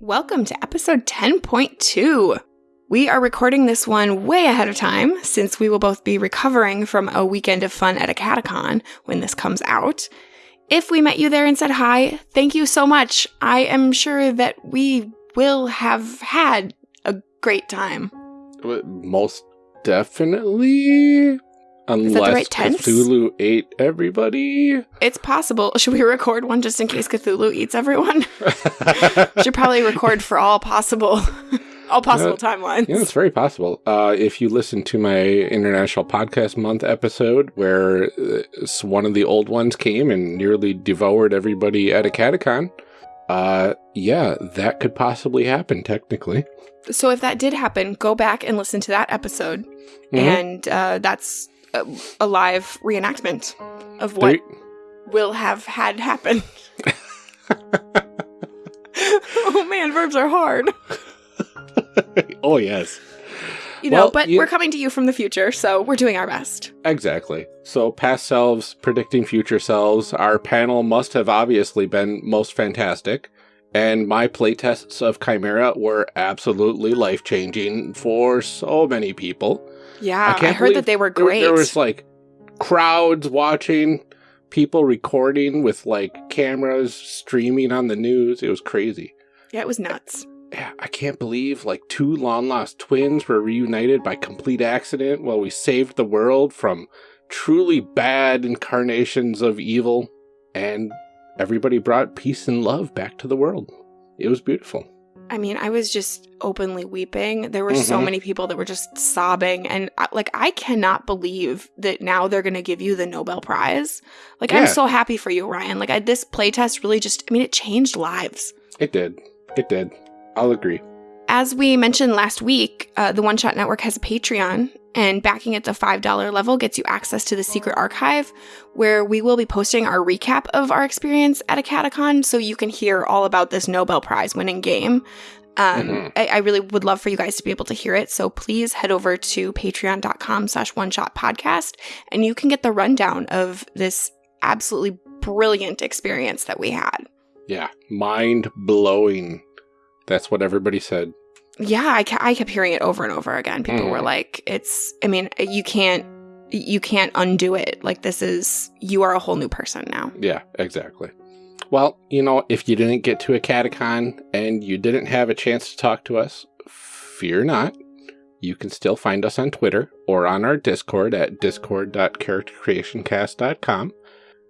Welcome to episode 10.2. We are recording this one way ahead of time since we will both be recovering from a weekend of fun at a catacon when this comes out. If we met you there and said hi, thank you so much. I am sure that we will have had a great time. Uh, most definitely. Unless right? Cthulhu ate everybody. It's possible. Should we record one just in case Cthulhu eats everyone? Should probably record for all possible all possible timelines. Yeah, it's very possible. Uh, if you listen to my International Podcast Month episode, where uh, one of the old ones came and nearly devoured everybody at a catacon, uh, yeah, that could possibly happen, technically. So if that did happen, go back and listen to that episode. Mhm. And uh, that's a, a live reenactment of what will have had happen. oh man, verbs are hard. oh, yes. You know, Well, but you- we're coming to you from the future, so we're doing our best. Exactly. So, past selves predicting future selves, our panel must have obviously been most fantastic. And my playtests of Chimera were absolutely life changing for so many people. Yeah, I, can't heard that they were There- great. There, was like crowds watching, people recording with like cameras streaming on the news. It was crazy. yeah, it was nuts. Yeah, I can't believe like two long lost twins were reunited by complete accident while we saved the world from truly bad incarnations of evil and everybody brought peace and love back to the world. It was beautiful. I mean, I was just openly weeping. There were so Mhm. many people that were just sobbing. And like, I cannot believe that now they're going to give you the Nobel Prize. Like, I'm so happy for you, Ryan. Like, I, this playtest really just, I mean, it changed lives. It did. It did. I'll agree. As we mentioned last week, uh, the One Shot Network has a Patreon, and backing at the $5 level gets you access to the secret archive, where we will be posting our recap of our experience at a catacon so you can hear all about this Nobel Prize winning game. Um, Mhm. I, I really would love for you guys to be able to hear it. So please head over to patreon.com slash one shot podcast and you can get the rundown of this absolutely brilliant experience that we had. Yeah. Mind blowing. That's what everybody said. yeah I, ca- I kept hearing it over and over again people were Mhm. like it's i mean you can't you can't undo it like this is you are a whole new person now Yeah, exactly. Well, you know, if you didn't get to a catacon and you didn't have a chance to talk to us, fear not. You can still find us on Twitter or on our Discord at discord.charactercreationcast.com,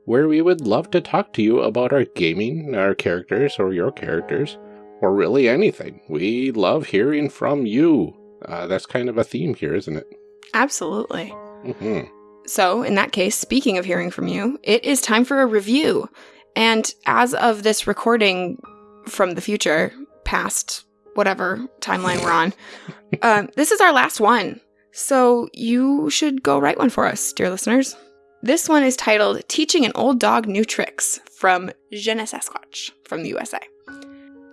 where we would love to talk to you about our gaming, our characters, or your characters, or really anything. We love hearing from you. Uh, that's kind of a theme here, isn't it? absolutely hmm so in that case speaking of hearing from you it is time for a review and as of this recording from the future past whatever timeline we're on um, this is our last one so you should go write one for us dear listeners this one is titled teaching an old dog new tricks from je ne Sasquatch from the usa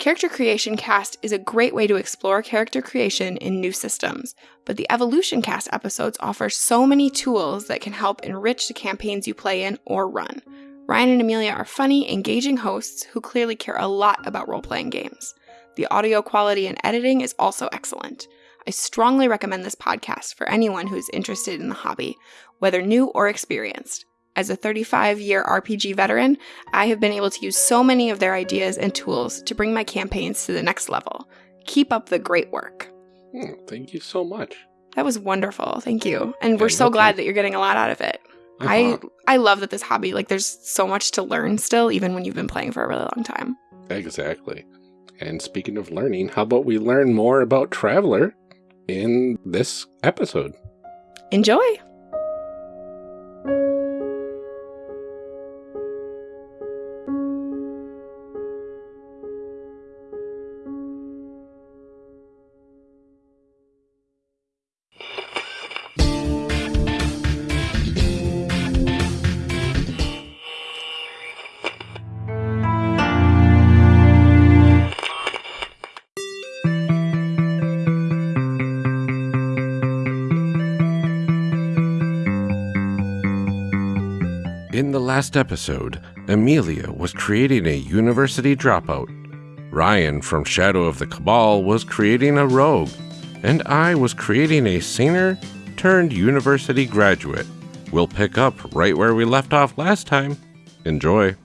Character Creation Cast is a great way to explore character creation in new systems, but the Evolution Cast episodes offer so many tools that can help enrich the campaigns you play in or run. Ryan and Amelia are funny, engaging hosts who clearly care a lot about role playing games. The audio quality and editing is also excellent. I strongly recommend this podcast for anyone who is interested in the hobby, whether new or experienced. As a 35 year RPG veteran, I have been able to use so many of their ideas and tools to bring my campaigns to the next level. Keep up the great work. Thank you so much. That was wonderful. Thank you. And we're Yeah, so glad that you're getting a lot out of it. Uh-huh. I I love that this hobby like there's so much to learn still even when you've been playing for a really long time. Exactly. And speaking of learning, how about we learn more about Traveller in this episode? Enjoy. In the last episode, Amelia was creating a university dropout. Ryan from Shadow of the Cabal was creating a rogue, and I was creating a singer turned university graduate. We'll pick up right where we left off last time. Enjoy.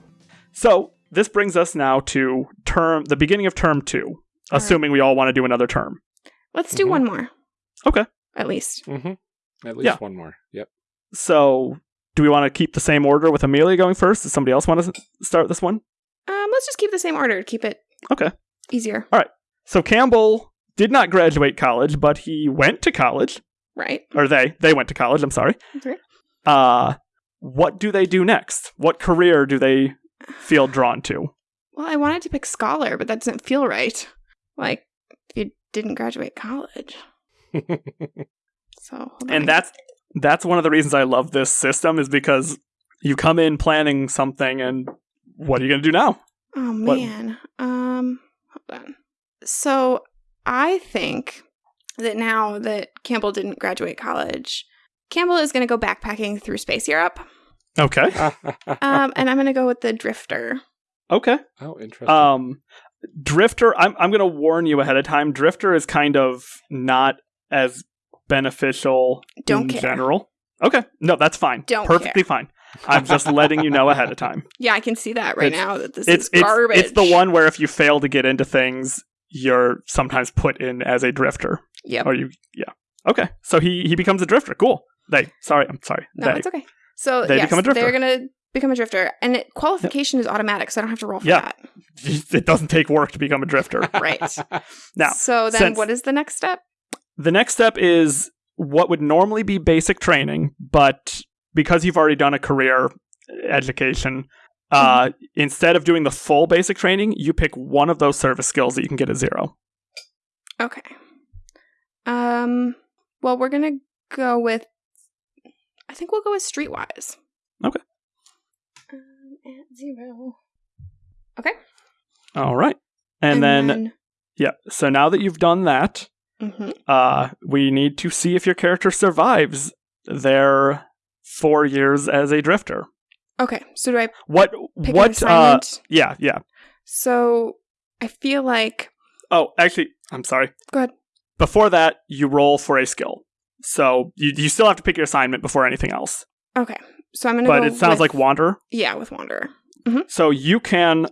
So this brings us now to term the beginning of term two, right. assuming we all want to do another term. Let's do Mhm. one more. Okay. At least. Mm-hmm. At least Yeah. one more. Yep. So do we want to keep the same order with Amelia going first? Does somebody else want to start this one? Um, let's just keep the same order to keep it Okay. easier. All right. So Campbell did not graduate college, but he went to college, Right. or they they went to college. I'm sorry. Okay. Uh, what do they do next? What career do they feel drawn to? Well, I wanted to pick scholar, but that doesn't feel right. Like you didn't graduate college. So hold on. And that's that's one of the reasons I love this system is because you come in planning something, and what are you going to do now? Oh What- man. Um hold on. So I think that now that Campbell didn't graduate college, Campbell is going to go backpacking through space Europe. Okay. Um and I'm going to go with the drifter. Okay. oh, interesting. Um, Drifter, I'm I'm going to warn you ahead of time. Drifter is kind of not as beneficial Don't in care. general. Okay, no, that's fine. Don't perfectly fine. I'm just letting you know ahead of time. Yeah, I can see that right It's- now that this It's is it's garbage. it's the one where if you fail to get into things, you're sometimes put in as a drifter. Yeah. Or you, yeah. Okay, so he he becomes a drifter. Cool. They. Sorry, I'm sorry. No, they. it's okay. So They yes, become a drifter. they're gonna become a drifter, and it, qualification is automatic, so I don't have to roll for Yeah. It doesn't take work to become a drifter. Right. Now, so then, since- what is the next step? The next step is what would normally be basic training, but because you've already done a career education, uh, Mm-hmm. instead of doing the full basic training, you pick one of those service skills that you can get a zero. Okay. Um. Well, we're gonna go with. I think we'll go with Streetwise. Okay. Um, at zero. Okay. All right. And, then, yeah, so now that you've done that, Mhm. uh, we need to see if your character survives their four years as a drifter. Okay. So do I What, pick what, uh, yeah, yeah. so I feel like. Oh, actually, I'm sorry. Go ahead. Before that, you roll for a skill. So you, you still have to pick your assignment before anything else. Okay. So I'm gonna. But go it sounds with- like wander. Yeah, with Wanderer. So you can,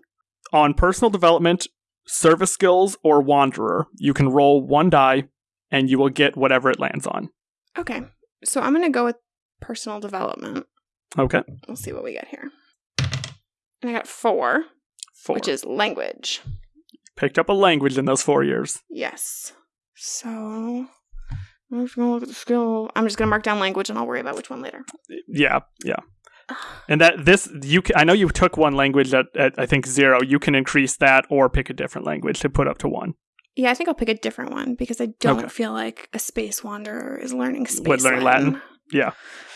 on personal development, service skills, or Wanderer, you can roll one die and you will get whatever it lands on. Okay. So I'm gonna go with personal development. Okay. We'll see what we get here. And I got four, Four. which is language. Picked up a language in those four years. Yes. So I'm just gonna look at the skill. I'm just gonna mark down language, and I'll worry about which one later. Yeah, yeah. And that this you ca I know you took one language at, at I think zero. You can increase that or pick a different language to put up to one. Yeah, I think I'll pick a different one because I don't Okay. feel like a space wanderer is learning space Would learn Latin? Yeah.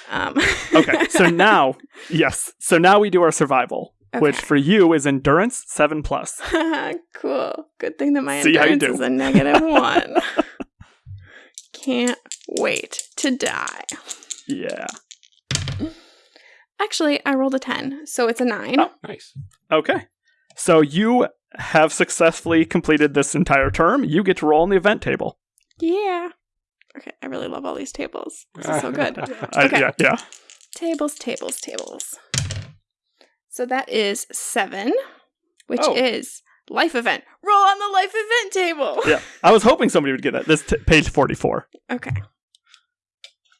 Um, Okay, so now yes, so now we do our survival, which for you is endurance seven plus. cool. Good thing that my See endurance is a negative one. Can't wait to die. Yeah. Actually, I rolled a 10, so it's a 9. Oh. nice. Okay. So you have successfully completed this entire term. You get to roll on the event table. Yeah. Okay, I really love all these tables. This is so good. I- Okay. yeah, yeah. tables, tables, tables. So that is 7, which Oh. is life event. Roll on the life event table. Yeah. I was hoping somebody would get that. This t- page 44. Okay.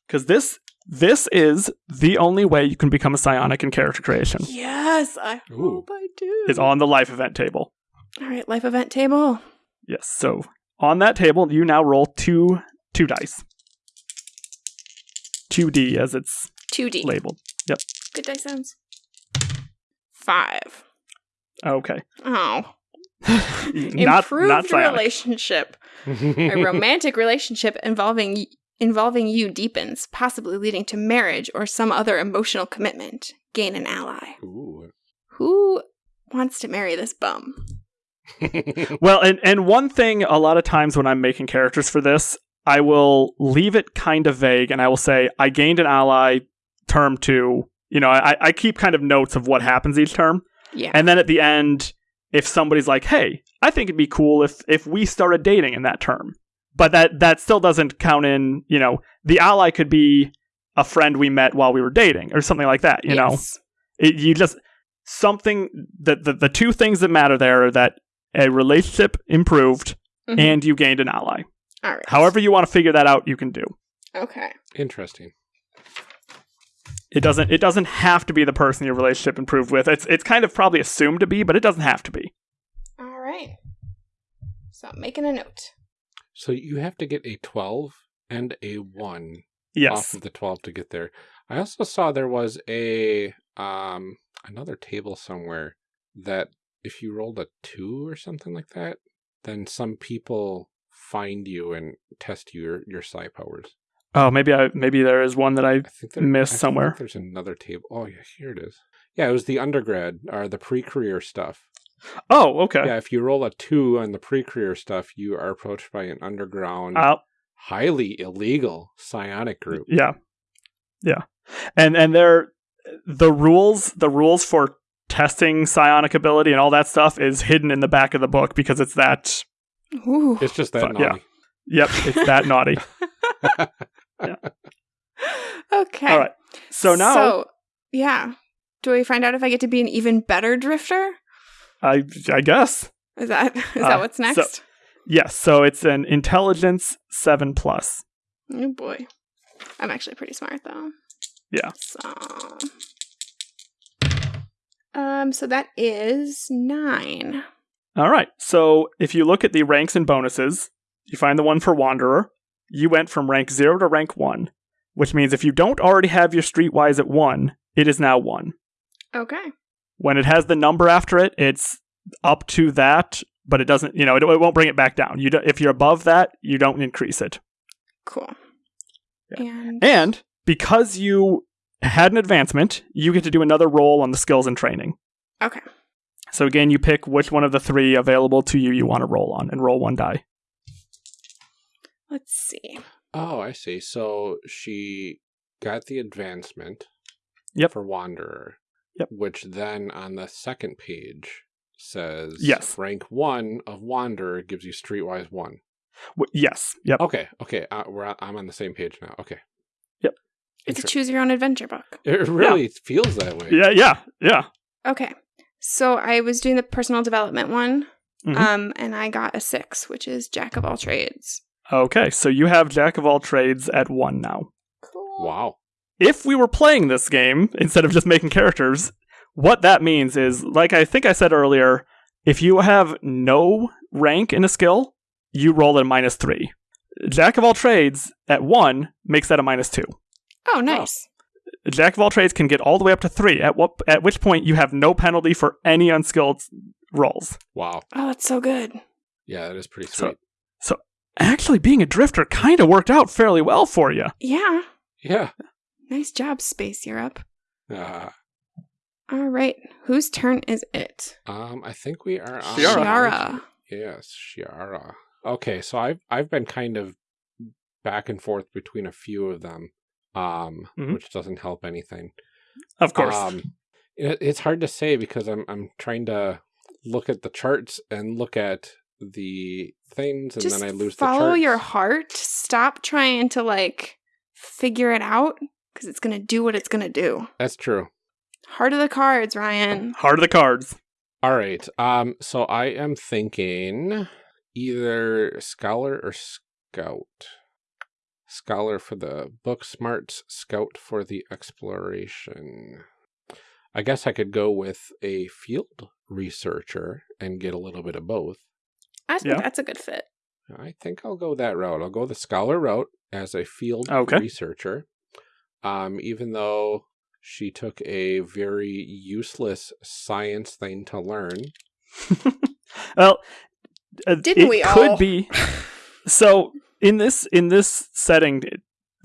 Because this this is the only way you can become a psionic in character creation. Yes, I Ooh. hope I do. Is on the life event table. All right, life event table. Yes. So on that table, you now roll two two dice. Two D as it's 2D. labeled. Yep. Good dice sounds. 5. Okay. Oh. not Improved not psionic. relationship. A romantic relationship involving y- involving you deepens, possibly leading to marriage or some other emotional commitment. Gain an ally. Ooh. Who wants to marry this bum? Well, and and one thing a lot of times when I'm making characters for this, I will leave it kind of vague and I will say I gained an ally term 2. You know, I I keep kind of notes of what happens each term. Yeah. And then at the end, if somebody's like, "Hey, I think it'd be cool if if we started dating in that term. But that that still doesn't count in, you know, the ally could be a friend we met while we were dating or something like that, you know. It, you just something that the, the two things that matter there are that a relationship improved Mhm. and you gained an ally. All right. However you want to figure that out, you can do. Okay. Interesting. It doesn't it doesn't have to be the person your relationship improved with. It's it's kind of probably assumed to be, but it doesn't have to be. All right. So I'm making a note. So you have to get a 12 and a 1 yes. off of the 12 to get there. I also saw there was a um another table somewhere that if you rolled a 2 or something like that, then some people find you and test your your psi powers. Oh, maybe I maybe there is one that I I think there, Missed I think somewhere. There's another table. Oh yeah, here it is. Yeah, it was the undergrad or the pre-career stuff. Oh, okay. Yeah, if you roll a 2 on the pre-career stuff, you are approached by an underground Uh, highly illegal psionic group. yeah. Yeah. And and there the rules the rules for testing psionic ability and all that stuff is hidden in the back of the book because it's that Ooh. It's just that Fuck, yeah. yep, it's that naughty. okay. All right. So now So, yeah. Do we find out if I get to be an even better drifter? I I guess. Is that is Uh, that what's so- next? Yes, so it's an intelligence 7 plus. oh boy. I'm actually pretty smart though. Yeah. So Um so that is 9. All right. So if you look at the ranks and bonuses, you find the one for Wanderer. You went from rank 0 to rank 1, which means if you don't already have your streetwise at 1, it is now 1. Okay. When it has the number after it, it's up to that, but it doesn't, you know, it, it won't bring it back down. You do, if you're above that, you don't increase it. Cool. Yeah. And And because you had an advancement, you get to do another roll on the skills and training. Okay. So again, you pick which one of the three available to you you want to roll on and roll one die. Let's see. Oh, I see. So she got the advancement Yep. for Wanderer. Yep. Which then on the second page says Yes. rank one of Wanderer gives you streetwise one. W- yes. Yep. Okay, okay. Uh, we're I'm on the same page now. Okay. Yep. It's a choose your own adventure book. It really feels that way. Yeah, yeah, yeah. Okay. So I was doing the personal development one. Mhm. Um, and I got a six, which is Jack of all trades. Okay, so you have Jack of all trades at one now. Cool. Wow. If we were playing this game instead of just making characters, what that means is, like I think I said earlier, if you have no rank in a skill, you roll at a minus three. Jack of all trades at one makes that a minus two. Oh, nice. Jack of all trades can get all the way up to three. At what at which point you have no penalty for any unskilled rolls. Wow. Oh, that's so good. Yeah, that is pretty sweet. So- sweet. Actually, being a drifter kind of worked out fairly well for you. Yeah. yeah. Nice job, Space Europe. Uh, All right. Whose turn is it? um, I think we are on Shiara. Shiara. Yes, Shiara. Okay, so I've I've been kind of back and forth between a few of them, um, Mhm. which doesn't help anything. Of course. Um, it, it's hard to say because I'm I'm trying to look at the charts and look at the things, and Just then I lose follow the charts. your heart. Stop trying to like figure it out because it's gonna do what it's gonna do. That's true. Heart of the cards, Ryan. Heart of the cards. All right. Um. So I am thinking either scholar or scout. Scholar for the book smarts, scout for the exploration. I guess I could go with a field researcher and get a little bit of both. I think Yeah. that's a good fit. I think I'll go that route. I'll go the scholar route as a field Okay. researcher. Um, even though she took a very useless science thing to learn. well, uh, Didn't it we could all? be. So in this in this setting,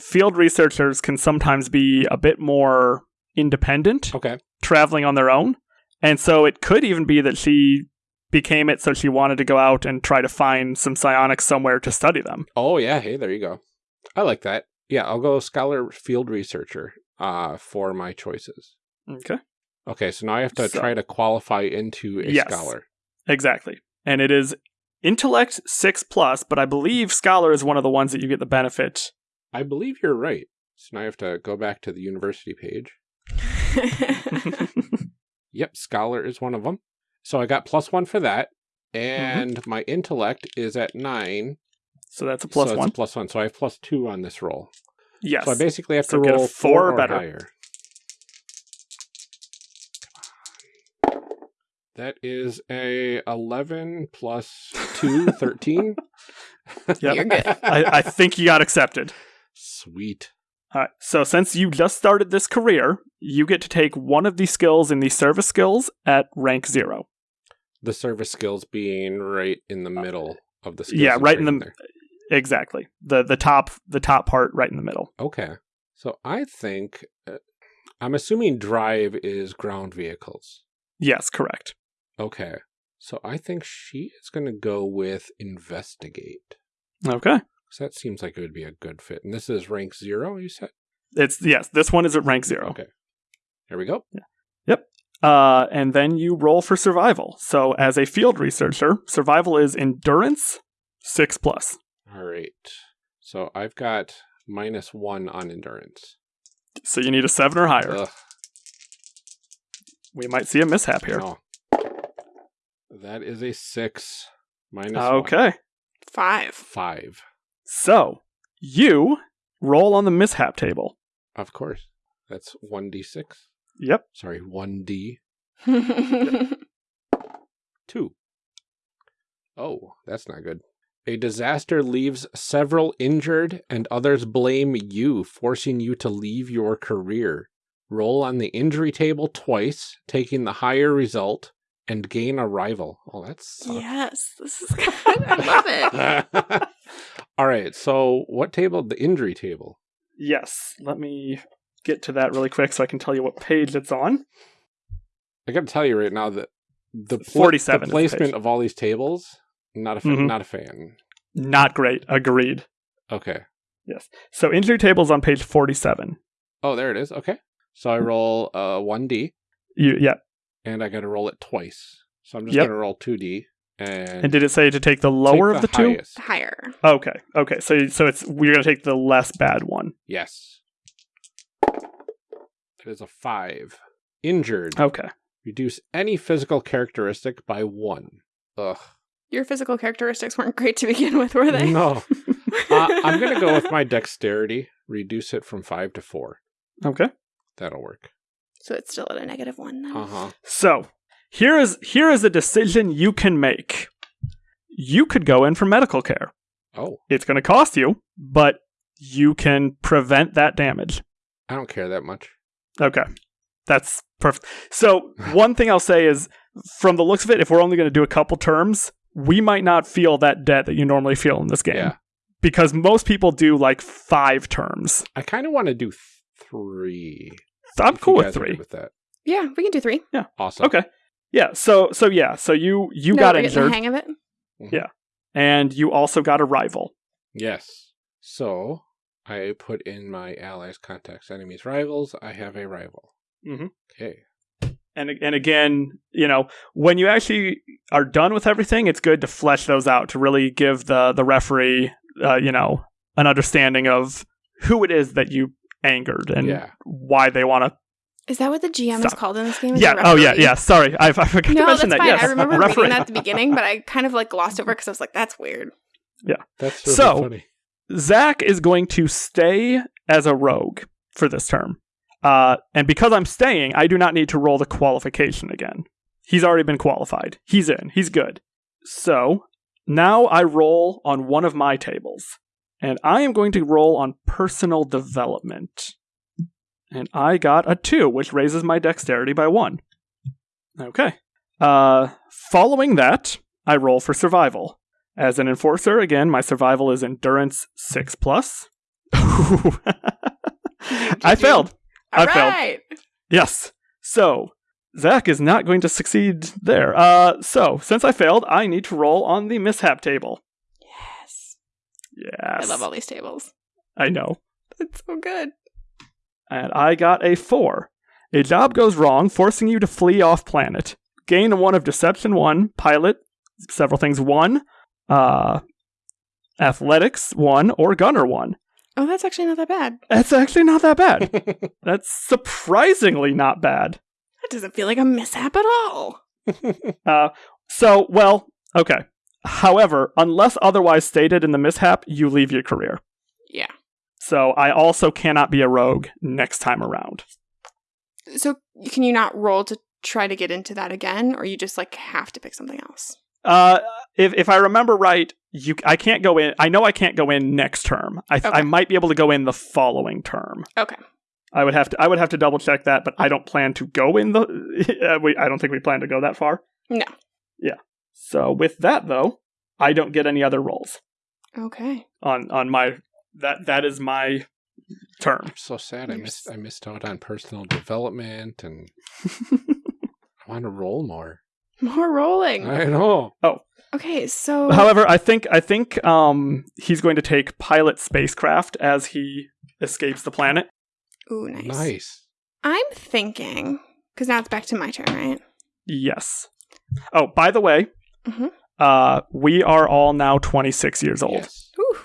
field researchers can sometimes be a bit more independent, Okay. traveling on their own, and so it could even be that she became it so she wanted to go out and try to find some psionics somewhere to study them. Oh yeah, hey, there you go. I like that. Yeah, I'll go scholar field researcher uh for my choices. Okay. Okay, so now I have to So- try to qualify into a Yes. scholar. Exactly. and it is intellect 6 plus, but I believe scholar is one of the ones that you get the benefit. I believe you're right. So now I have to go back to the university page. Yep, scholar is one of them. So I got plus one for that. And my intellect is at nine. So that's a plus so one. A plus one. So I have plus two on this roll. yes. So I basically have So to get a roll four four or or better. higher. That is a 11 plus 2, 13. Yep. You're good. I, I think you got accepted. Sweet. All right. So since you just started this career, you get to take one of these skills in the service skills at rank zero. The service skills being right in the uh, middle of the skills. Yeah, right in the- there. Exactly. The the top the top part right in the middle. Okay. So I think, uh, I'm assuming drive is ground vehicles. Yes, correct. Okay. So I think she is going to go with investigate. Okay. So that seems like it would be a good fit. And this is rank zero, you said? It's yes, this one is at rank zero. Okay. Here we go. Yeah. Yep. Uh, and then you roll for survival. So as a field researcher, survival is endurance six plus. All right. So I've got minus one on endurance. So you need a seven or higher. Ugh, We might see a mishap here. no. That is a six minus one. Okay. Five. Five. So you roll on the mishap table. Of course. That's 1d6. Yep. Sorry, 1d2. Oh, that's not good. A disaster leaves several injured, and others blame you, forcing you to leave your career. Roll on the injury table twice, taking the higher result, and gain a rival. Oh, that's. yes, this is good. I love it. All right, so what table? The injury table. Yes. Let me get to that really quick so I can tell you what page it's on. I got to tell you right now that the, pla- 47 the the placement page. of all these tables, not a fa- Mhm. not a fan. Not great. Agreed. Okay. Yes. So injury table's on page 47. Oh, there it is. Okay. So I roll uh 1d. You yeah. and I got to roll it twice. So I'm just Yep. going to roll 2d and, And did it say to take the lower take of the, two? Higher. Okay. Okay. So so it's we're gonna take the less bad one. Yes. It is a 5. Injured. Okay. Reduce any physical characteristic by 1. Ugh. Your physical characteristics weren't great to begin with, were they? No. Uh, I'm going to go with my dexterity. Reduce it from 5 to 4. Okay. That'll work. So it's still at a negative one then. Uh-huh. So here is here is a decision you can make. You could go in for medical care. Oh, It's gonna cost you, but you can prevent that damage. I don't care that much. Okay. That's perfect. So, one thing I'll say is from the looks of it, if we're only going to do a couple terms, we might not feel that debt that you normally feel in this game. Yeah. Because most people do like five terms. I kind of want to do th- 3. I'm if cool you with guys are good three. with that. Yeah, we can do three. Yeah. Awesome. Okay. Yeah. So so yeah. So you you No, got we're getting the hang of it. Yeah. And you also got a rival. Yes. So I put in my allies, contacts, enemies, rivals. I have a rival. Mhm. Okay. And and again, you know, when you actually are done with everything, it's good to flesh those out to really give the the referee, uh, you know, an understanding of who it is that you angered and Yeah. why they want to. Is that what the GM is called in this game? Is Yeah. Oh yeah. Yeah. Sorry, I, I forgot to No, that's mention that. fine. Yes. I remember referee. reading that at the beginning, but I kind of like glossed over because I was like, "That's weird." Yeah. That's really So- funny. Zach is going to stay as a rogue for this term. Uh, and because I'm staying, I do not need to roll the qualification again. He's already been qualified. He's in. He's good. So now I roll on one of my tables. And I am going to roll on personal development. And I got a two, which raises my dexterity by one. Okay. Uh, following that, I roll for survival. As an enforcer, again, my survival is endurance six plus. I failed. I All failed. Yes. So Zach is not going to succeed there. Uh, so since I failed, I need to roll on the mishap table. Yes. Yes. I love all these tables. I know. It's so good. And I got a four. A job goes wrong, forcing you to flee off planet. Gain one of Deception 1, Pilot, several things. One, uh, athletics one, or gunner one. Oh, that's actually not that bad. That's actually not that bad. That's surprisingly not bad. That doesn't feel like a mishap at all. Uh, so, well, okay. However, unless otherwise stated in the mishap, you leave your career. Yeah. So I also cannot be a rogue next time around. So can you not roll to try to get into that again, or you just like have to pick something else? Uh, if if I remember right, you I can't go in. I know I can't go in next term. I Okay. I might be able to go in the following term. Okay. I would have to I would have to double check that, but I don't plan to go in the. Uh, we, I don't think we plan to go that far. No. Yeah. So with that though, I don't get any other rolls Okay. on on my that that is my term. I'm so sad. I missed. s- I missed out on personal development, and I want to roll more. More rolling. I know. Oh. Okay, so However, I think I think um he's going to take pilot spacecraft as he escapes the planet. ooh, nice. Nice. I'm thinking because now it's back to my turn, right? Yes. Oh, by the way, Mhm. uh, we are all now 26 years old. Yes. Ooh,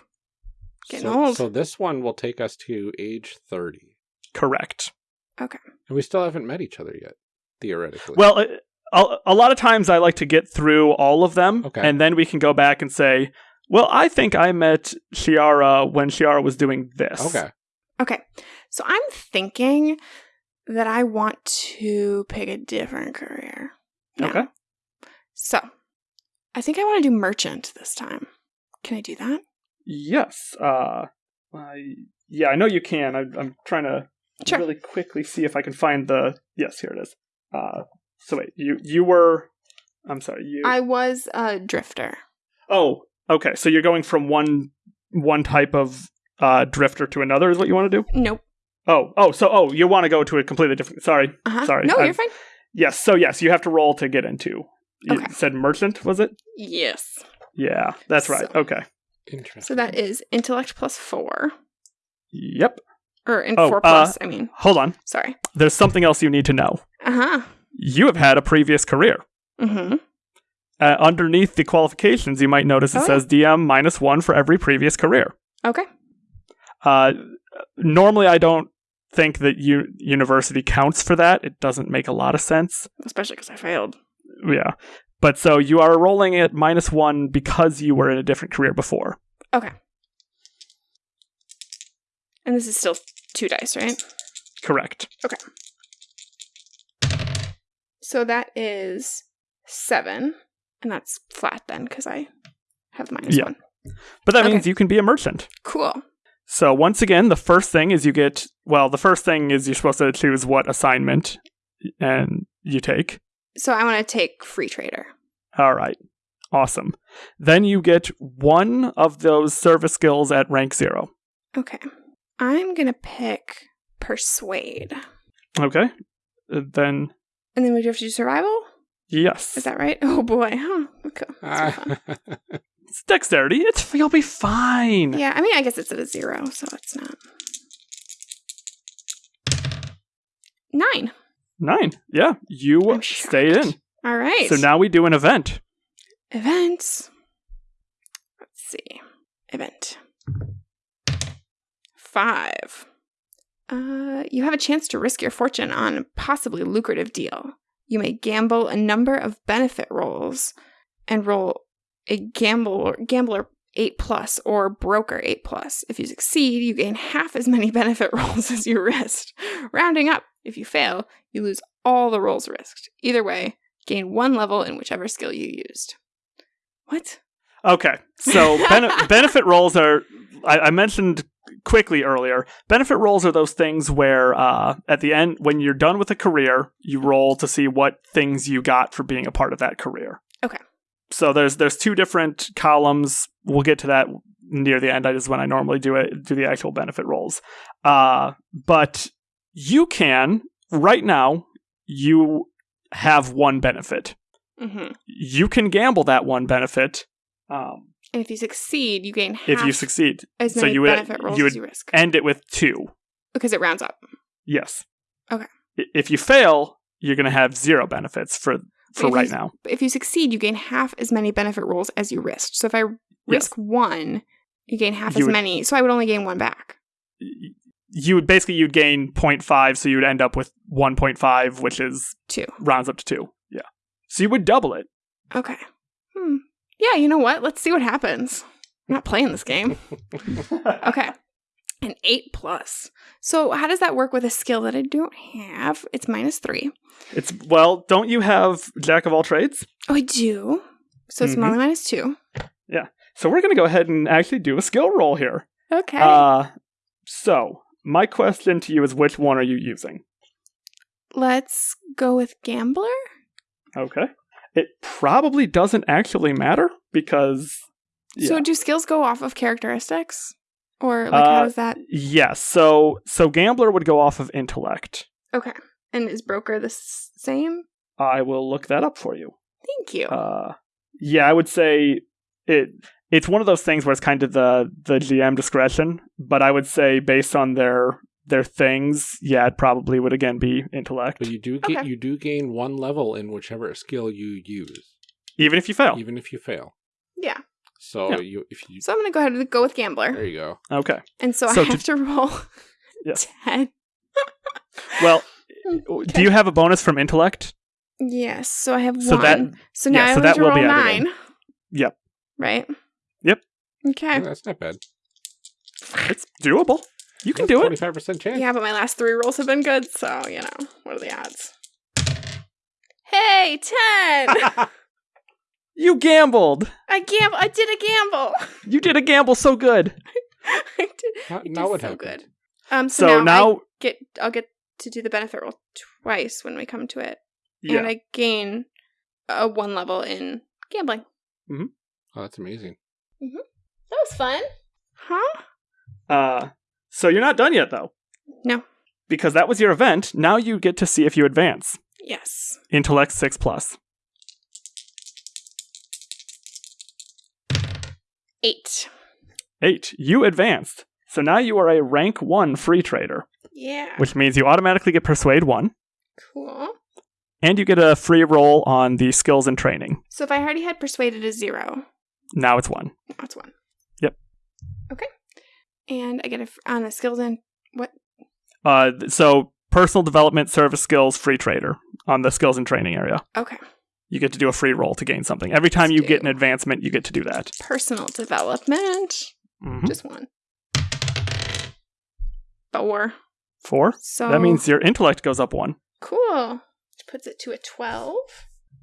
Getting so, old. So this one will take us to age thirty, Correct. Okay. And we still haven't met each other yet, theoretically. Well, uh, a, a lot of times I like to get through all of them, Okay. and then we can go back and say, "Well, I think I met Shiara when Shiara was doing this." okay. okay. So I'm thinking that I want to pick a different career. now. Okay. So I think I want to do merchant this time. Can I do that? Yes. Uh, I yeah, I know you can. I, I'm trying to Sure. really quickly see if I can find the. Yes, here it is. Uh, so wait, you you were. I'm sorry. You. I was a drifter. oh, okay. So you're going from one one type of uh, drifter to another is what you want to do. Nope. Oh, oh, so oh, you want to go to a completely different. Sorry. Uh-huh. Sorry, No, I'm- you're fine. Yes. So yes, you have to roll to get into. You Okay. said merchant, was it? Yes. Yeah, that's right. So- Okay. Interesting. So that is intellect plus four. Yep. Or in Oh, four uh, plus, I mean. Hold on. Sorry. There's something else you need to know. Uh-huh. You have had a previous career. Mm-hmm. Uh, underneath the qualifications, you might notice it Oh, yeah. says DM minus one for every previous career. Okay. Uh, normally, I don't think that u- university counts for that. It doesn't make a lot of sense. Especially because I failed. Yeah. But so you are rolling at minus one because you were in a different career before. Okay. And this is still two dice, right? Correct. So that is seven. And that's flat then, because I have minus Yeah. one. But that Okay. means you can be a merchant. Cool. So once again, the first thing is you get well, the first thing is you're supposed to choose what assignment and you take. So I want to take free trader. All right. Awesome. Then you get one of those service skills at rank 0. Okay. I'm going to pick persuade. Okay? Uh, Then And then we have to do survival? yes. Is that right? Oh boy. Huh. Oh, okay. That's gonna be fun. It's dexterity. It's you'll be fine. Yeah, I mean, I guess it's at a zero, so it's not. Nine. 9. Yeah, you I'm stayed in. All right. So now we do an event. Events. Let's see. Event. Five. Uh, you have a chance to risk your fortune on a possibly lucrative deal. You may gamble a number of benefit rolls and roll a gamble gambler 8 plus or broker 8 plus. If you succeed, you gain half as many benefit rolls as you risked. Rounding up, if you fail, you lose all the rolls risked. Either way, gain one level in whichever skill you used. What? Okay. So bene- benefit rolls are I, I mentioned quickly earlier. Benefit rolls are those things where uh, at the end, when you're done with a career, you roll to see what things you got for being a part of that career. Okay. So there's there's two different columns. We'll get to that near the end. That is when I normally do it. Do the actual benefit rolls. Uh, but you can right now. You have one benefit. Mm-hmm. You can gamble that one benefit. Um, if you succeed, you gain half if you succeed, as so many you would- benefit rolls you as would- you risk. end it with two. because it rounds up. Yes. Okay. If you fail, you're going to have zero benefits for for If right you- now. But if you succeed, you gain half as many benefit rolls as you risked. So if I Yes. risk one, you gain half You as would- many. So I would only gain one back. You would basically you'd gain 0.5, so you'd end up with 1.5, which is Two. rounds up to two. Yeah. So you would double it. Okay. Hmm. Yeah, you know what? Let's see what happens. I'm not playing this game. Okay. An eight plus. So how does that work with a skill that I don't have? It's minus three. It's well, don't you have jack of all trades? Oh, I do. So it's Mhm. only minus two. Yeah. So we're going to go ahead and actually do a skill roll here. Okay. Uh so my question to you is which one are you using? Let's go with gambler. Okay. It probably doesn't actually matter because So do skills go off of characteristics? Or like Uh, how does that yes. So so gambler would go off of intellect. Okay. And is broker the s- same? I will look that up for you. Thank you. Uh, yeah, I would say it. It's one of those things where it's kind of the the GM discretion, but I would say based on their their things, yeah, it probably would again be intellect, But you do get Okay. you do gain one level in whichever skill you use, even if you fail. even if you fail. yeah. So Yeah. you if you So I'm gonna go ahead and go with gambler. there you go. Okay. And so, So I to- have to roll Yeah. ten. Well, Okay. do you have a bonus from intellect? Yes. So I have So one. that so now yeah, I so have that to roll be nine. Yep. Right? Yep. Okay. Yeah, that's not bad. It's doable. You can do it. Twenty five percent chance. Yeah, but my last three rolls have been good, so you know, what are the odds? Hey, ten! You gambled. I gamble. I did a gamble. You did a gamble so good. I did. Now, I did now what so happened? good. Um. So, So now, now, I get. I'll get to do the benefit roll twice when we come to it, yeah. and I gain a one level in gambling. Oh, that's amazing. That was fun. Huh? Uh, so you're not done yet though, No. because that was your event. Now you get to see if you advance. Yes. Intellect six plus. Eight. Eight. You advanced. So now you are a rank one free trader, Yeah. which means you automatically get persuade one, Cool. and you get a free roll on the skills and training. So if I already had persuaded a zero, Now it's one. that's one. Yep. Okay. And I get a f- on the skills and what? Uh, so personal development, service skills, free trader on the skills and training area. Okay. You get to do a free roll to gain something. Every time Let's you get an advancement, you get to do that. Personal development. Mhm. Just one. Four. Four. So That means your intellect goes up one. cool. Which puts it to a twelve.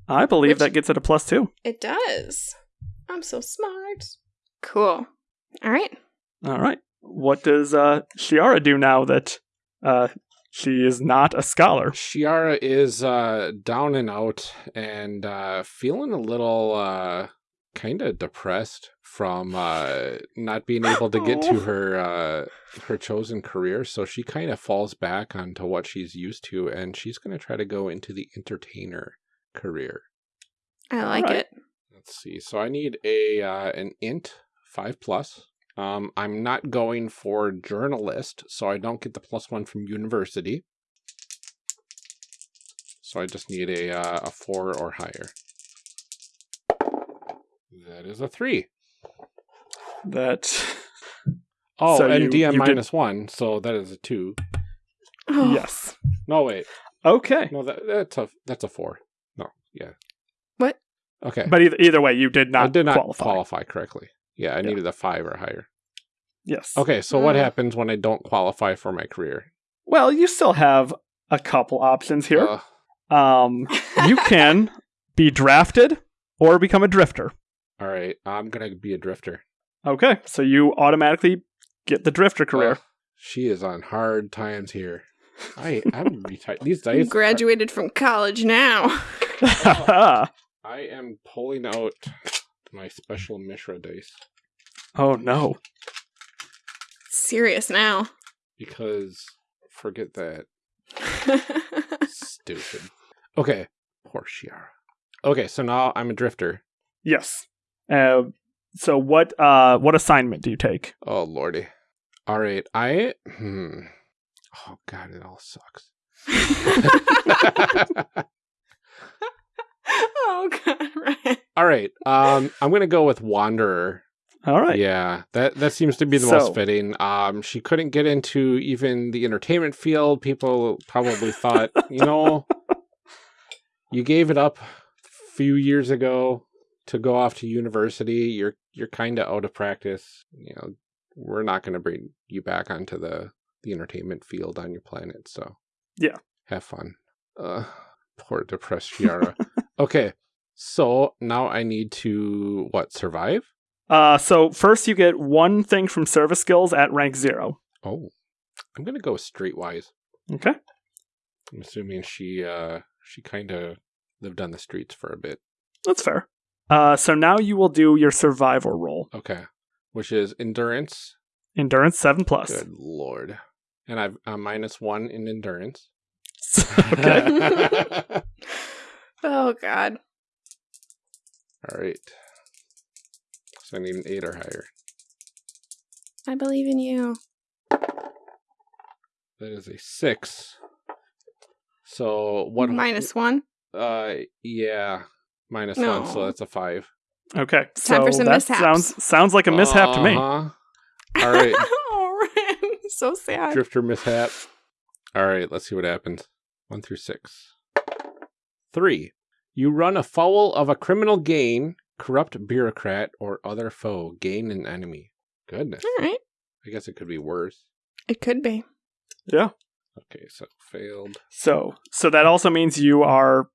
I believe Which- that gets it a plus two. It does. I'm so smart. Cool. All right. All right. What does uh, Shiara do now that uh, she is not a scholar? Shiara is uh, down and out and uh, feeling a little uh, kind of depressed from uh, not being able to get to Oh. her uh, her chosen career. So she kind of falls back onto what she's used to, and she's going to try to go into the entertainer career. I like Alright. it. Let's see. So I need a uh, an int five plus. Um, I'm not going for journalist, so I don't get the plus one from university. So I just need a uh, a four or higher. That is a three. That Oh, So and you- DM you did- minus one, so that is a two. Oh, yes. No, wait, Okay. no, that, that's a that's a four. No, yeah. What? Okay, But either, either way, you did not, I did not qualify. qualify correctly. Yeah, I Yeah. needed a five or higher. Yes. Okay, so what Mm. happens when I don't qualify for my career? Well, you still have a couple options here. Ugh. Um, you can be drafted or become a drifter. All right, I'm gonna be a drifter. Okay, so you automatically get the drifter career. Ugh, she is on hard times here. I I'm retired. These You dice. graduated from college now. I am pulling out my special Mishra dice oh no. Serious now. because forget that stupid. Okay, poor Shiara. Okay, so now I'm a drifter. Yes. Uh, so what uh what assignment do you take? Oh lordy. All right, I hmm. Oh god, it all sucks. Oh god, right. All right. Um, I'm gonna go with Wanderer. All right. Yeah, that that seems to be the So- most fitting. Um, she couldn't get into even the entertainment field. People probably thought, you know, you gave it up a few years ago to go off to university. You're you're kind of out of practice. You know, we're not going to bring you back onto the the entertainment field on your planet. So Yeah. have fun. Uh, poor depressed Shiara. okay, so now I need to what survive? Uh, so first you get one thing from service skills at rank zero. Oh, I'm gonna go Streetwise. Okay. I'm assuming she uh she kind of lived on the streets for a bit. That's fair. Uh, so now you will do your survival roll. Okay, which is endurance. Endurance seven plus. Good lord, and I've I'm minus one in endurance. okay. Oh god. All right. So I need an eight or higher. I believe in you. That is a six. So what? Minus one. Uh, yeah, minus one. So that's a five. Okay. Time so for some that mishaps. sounds sounds like a mishap to me. Uh-huh. All right. oh, Ren, so sad. Drifter mishap. All right, let's see what happens. One through six. Three. You run afoul of a criminal gain, corrupt bureaucrat, or other foe. Gain an enemy. Goodness. All right. I guess it could be worse. It could be. Yeah. Okay, so failed. So so that also means you are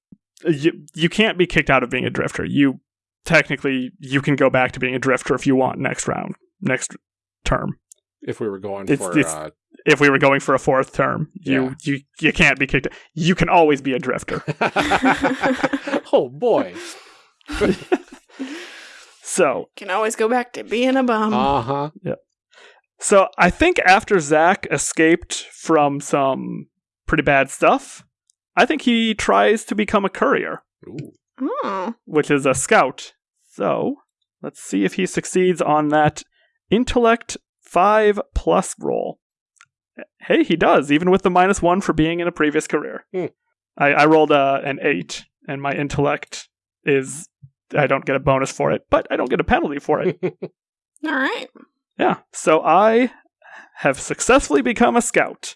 you you can't be kicked out of being a drifter. You technically you can go back to being a drifter if you want next round, next term. If we were going It's- for it's- uh, If we were going for a fourth term, you Yeah. you you can't be kicked. You can always be a drifter. oh boy. So Can always go back to being a bum. Uh huh. Yeah. So I think after Zach escaped from some pretty bad stuff, I think he tries to become a courier, Ooh. oh. which is a scout. So let's see if he succeeds on that intellect five plus roll. Hey, he does, even with the minus one for being in a previous career. Hmm. I, I rolled uh, an eight, and my intellect is I don't get a bonus for it, but I don't get a penalty for it. All right. Yeah. So I have successfully become a scout.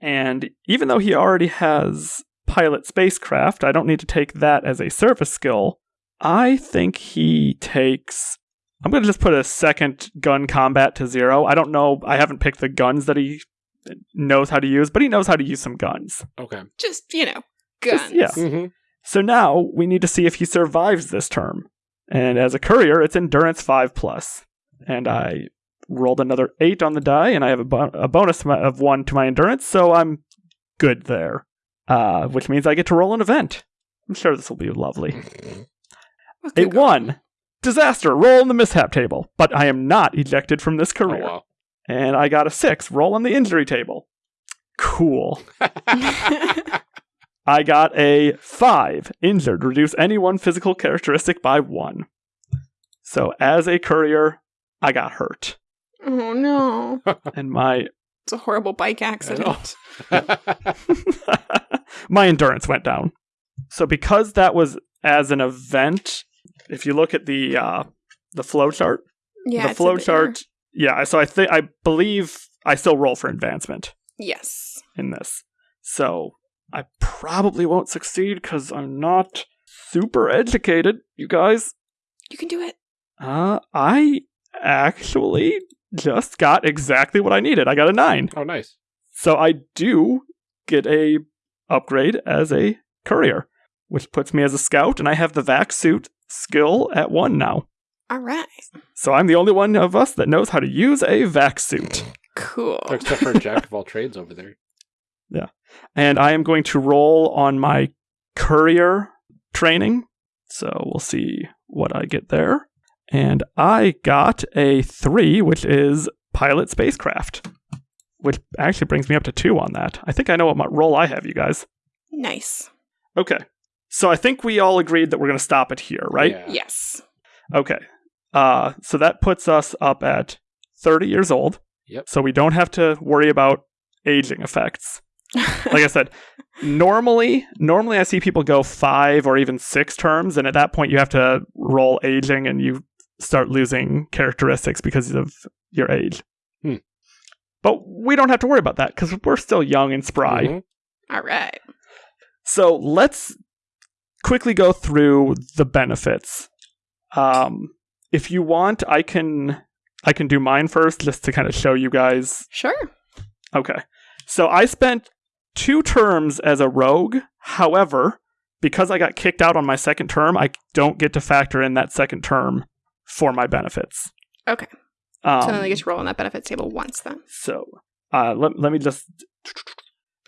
And even though he already has pilot spacecraft, I don't need to take that as a service skill. I think he takes. I'm going to just put a second gun combat to zero. I don't know. I haven't picked the guns that he knows how to use, but he knows how to use some guns. Okay. Just, you know, guns. Just- yeah. Mm-hmm. So now we need to see if he survives this term. And as a courier, it's endurance 5 plus. And I rolled another 8 on the die, and I have a, bo- a bonus of 1 to my endurance, so I'm good there. Uh, which means I get to roll an event. I'm sure this will be lovely. What A could go 1. Disaster. Roll on the mishap table. But I am not ejected from this Oh, career. wow. And I got a 6. Roll on the injury table. Cool. I got a 5. Injured. Reduce any one physical characteristic by 1. So as a courier, I got hurt. oh no. And my It's a horrible bike accident. my endurance went down. So because that was as an event, if you look at the uh the flow chart, Yeah. the it's flow bit- chart, yeah, so I think I believe I still roll for advancement Yes. in this. So I probably won't succeed because I'm not super educated, you guys. You can do it. Uh, I actually just got exactly what I needed. I got a nine. oh, nice. So I do get a upgrade as a courier, which puts me as a scout, and I have the vac suit skill at one now. All right. So I'm the only one of us that knows how to use a vac suit. Cool. Except for Jack of all trades over there. Yeah. And I am going to roll on my courier training. So we'll see what I get there. And I got a three, which is pilot spacecraft, which actually brings me up to two on that. I think I know what my role I have, you guys. Nice. Okay. So I think we all agreed that we're going to stop it here, right? Yeah. Yes. Okay. Uh, so that puts us up at 30 years old. Yep. So we don't have to worry about aging effects. like I said, normally, normally I see people go five or even six terms, and at that point you have to roll aging, and you start losing characteristics because of your age. Hmm. But we don't have to worry about that because we're still young and spry. Mhm. All right. So let's quickly go through the benefits. Um, if you want, I can I can do mine first, just to kind of show you guys Sure. Okay. So I spent two terms as a rogue. However, because I got kicked out on my second term, I don't get to factor in that second term for my benefits. Okay. Um, so then I get to roll on that benefits table once then. so uh, let, let me just.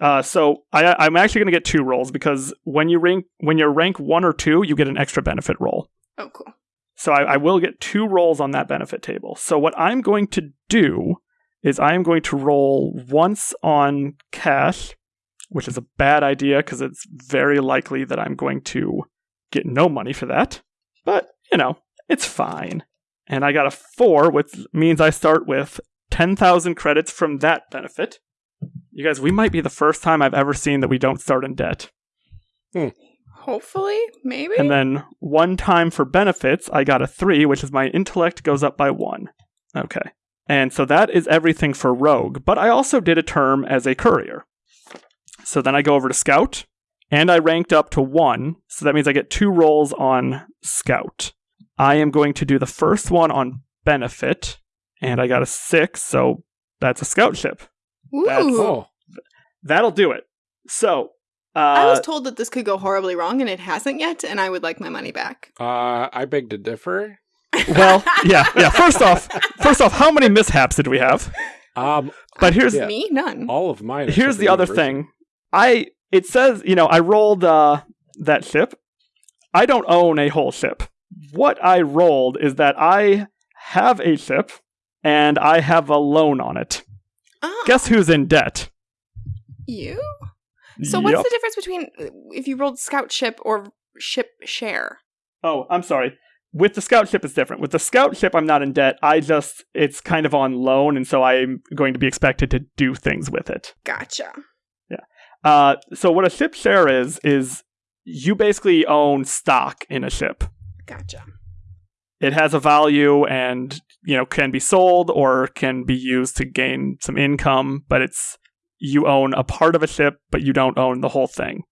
Uh, so I, I'm actually going to get two rolls because when you rank when you're rank one or two, you get an extra benefit roll. Oh, cool. So I, I will get two rolls on that benefit table. So what I'm going to do is I am going to roll once on cash, which is a bad idea because it's very likely that I'm going to get no money for that. But, you know, it's fine. And I got a four, which means I start with 10,000 credits from that benefit. You guys, we might be the first time I've ever seen that we don't start in debt. Hmm. Hopefully, maybe. And then one time for benefits, I got a three, which is my intellect goes up by one. Okay. And so that is everything for rogue, but I also did a term as a courier. So then I go over to scout, and I ranked up to one, so that means I get two rolls on scout. I am going to do the first one on benefit, and I got a six, so that's a scout ship. Ooh. that's- Oh, That'll do it. So, uh, I was told that this could go horribly wrong, and it hasn't yet, and I would like my money back. uh, I beg to differ. well, yeah, yeah. First off, first off, how many mishaps did we have? Um, But here's Yeah. Me? None. all of mine. here's the other thing. I it says you know I rolled uh, that ship. I don't own a whole ship. What I rolled is that I have a ship and I have a loan on it. Oh, Guess who's in debt? you? So what's the difference between if you rolled scout ship or ship share? Oh, I'm sorry. With the scout ship, it's different. With the scout ship, I'm not in debt. I just it's kind of on loan, and so I'm going to be expected to do things with it. Gotcha. Yeah. Uh, so what a ship share is is you basically own stock in a ship. Gotcha. It has a value and you know can be sold or can be used to gain some income, but it's you own a part of a ship, but you don't own the whole thing.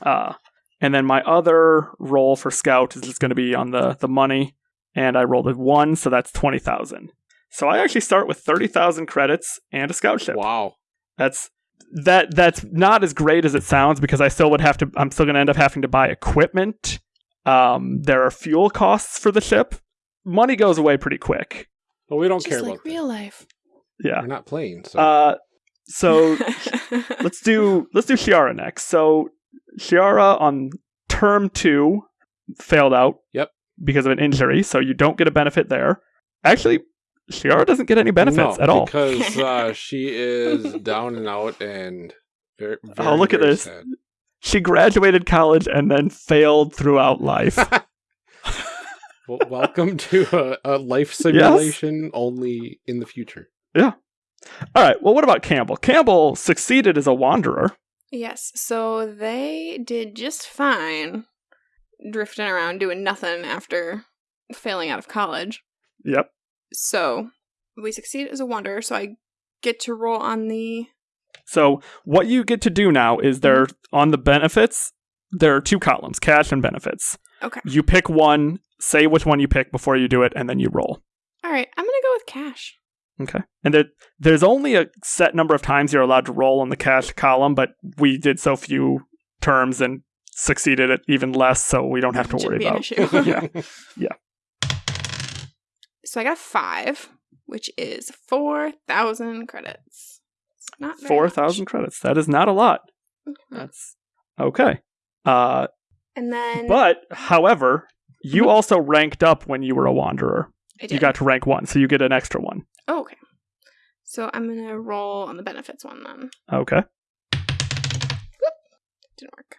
Uh, and then my other roll for scout is just going to be on the the money, and I rolled a one, so that's twenty thousand. So I actually start with thirty thousand credits and a scout ship. Wow. That's that that's not as great as it sounds because I still would have to I'm still going to end up having to buy equipment. Um there are fuel costs for the ship. Money goes away pretty quick. But we don't Just care like about real life. Yeah. We're not playing. So Uh so let's do let's do Shiara next. So Shiara on term 2 failed out. Yep. Because of an injury, so you don't get a benefit there. Actually, Shiara doesn't get any benefits No, at all. because uh, she is down and out and very. very Oh, look at this. sad. She graduated college and then failed throughout life. Well, welcome to a, a life simulation only in the future. Yeah. All right. Well, what about Campbell? Campbell succeeded as a wanderer. yes. So they did just fine, drifting around doing nothing after failing out of college. Yep. So we succeed as a wanderer. So I get to roll on the. So what you get to do now is there mm-hmm. on the benefits. There are two columns: cash and benefits. Okay. You pick one. Say which one you pick before you do it, and then you roll. All right. I'm gonna go with cash. Okay. And there, there's only a set number of times you're allowed to roll on the cash column, but we did so few terms and succeeded at even less, so we don't have to worry about. issue. Yeah. So I got five, which is four thousand credits. Not Four thousand credits. That is not a lot. That's okay. Uh, And then But, however, you also ranked up when you were a wanderer. I You got to rank one, so you get an extra one. Oh, okay. So I'm gonna roll on the benefits one then. Okay. Didn't work.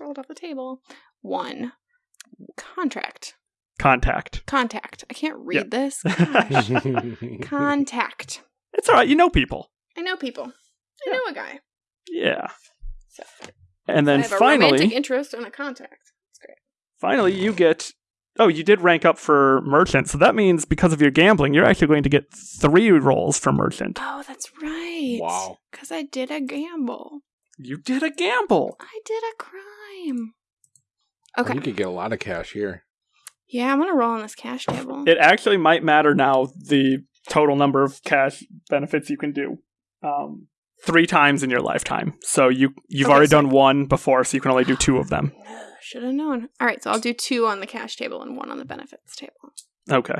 Rolled off the table. One. Contract. Contact. Contact. I can't read Yeah. this. Contact. It's all right. You know people. I know people. I Yeah. know a guy. Yeah. So, And I then have a romantic finally, interest and a contact. It's great. finally, you get. Oh, you did rank up for merchant, so that means because of your gambling, you're actually going to get three rolls for merchant. Oh, that's right. Wow. Because I did a gamble. You did a gamble. I did a crime. Well, Okay. You could get a lot of cash here. Yeah, I'm gonna roll on this cash table. It actually might matter now the total number of cash benefits you can do. Um, three times in your lifetime. So you you've Okay, already so- done one before, so you can only do two of them. Should have known. All right, so I'll do two on the cash table and one on the benefits table. Okay.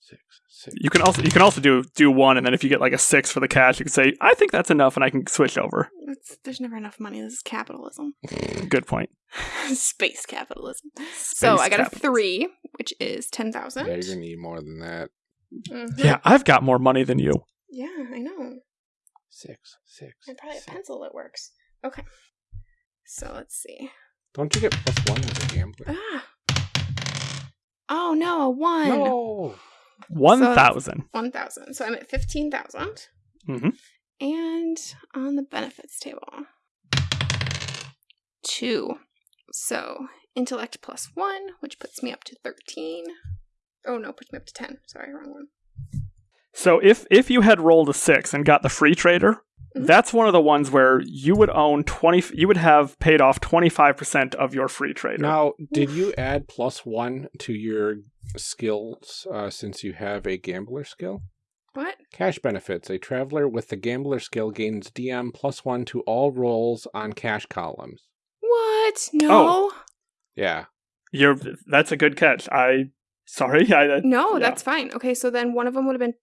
Six, six. You can also you can also do do one, and then if you get like a six for the cash, you can say I think that's enough, and I can switch over. It's, there's never enough money. This is capitalism, Good point. space capitalism. so I got a three, which is ten thousand. Yeah, you're gonna need more than that. Yeah, I've got more money than you. Yeah, I know. Six, six. And probably a pencil that works. Okay. So let's see. Don't you get plus one as a gambler? Ah. Oh no, a one. No. One thousand. One thousand. So I'm at fifteen thousand. Mm-hmm. And on the benefits table, two. So intellect plus one, which puts me up to 13. Oh no, puts me up to 10. Sorry, wrong one. So if if you had rolled a six and got the free trader, Mhm. that's one of the ones where you would own twenty. You would have paid off twenty five percent of your free trader. Now, did you add plus one to your skills uh, since you have a gambler skill? What? Cash benefits. A traveler with the gambler skill gains DM plus one to all rolls on cash columns. What? No. Oh. Yeah. You're that's a good catch. I sorry. I, I No, yeah. that's fine. Okay, so then one of them would have been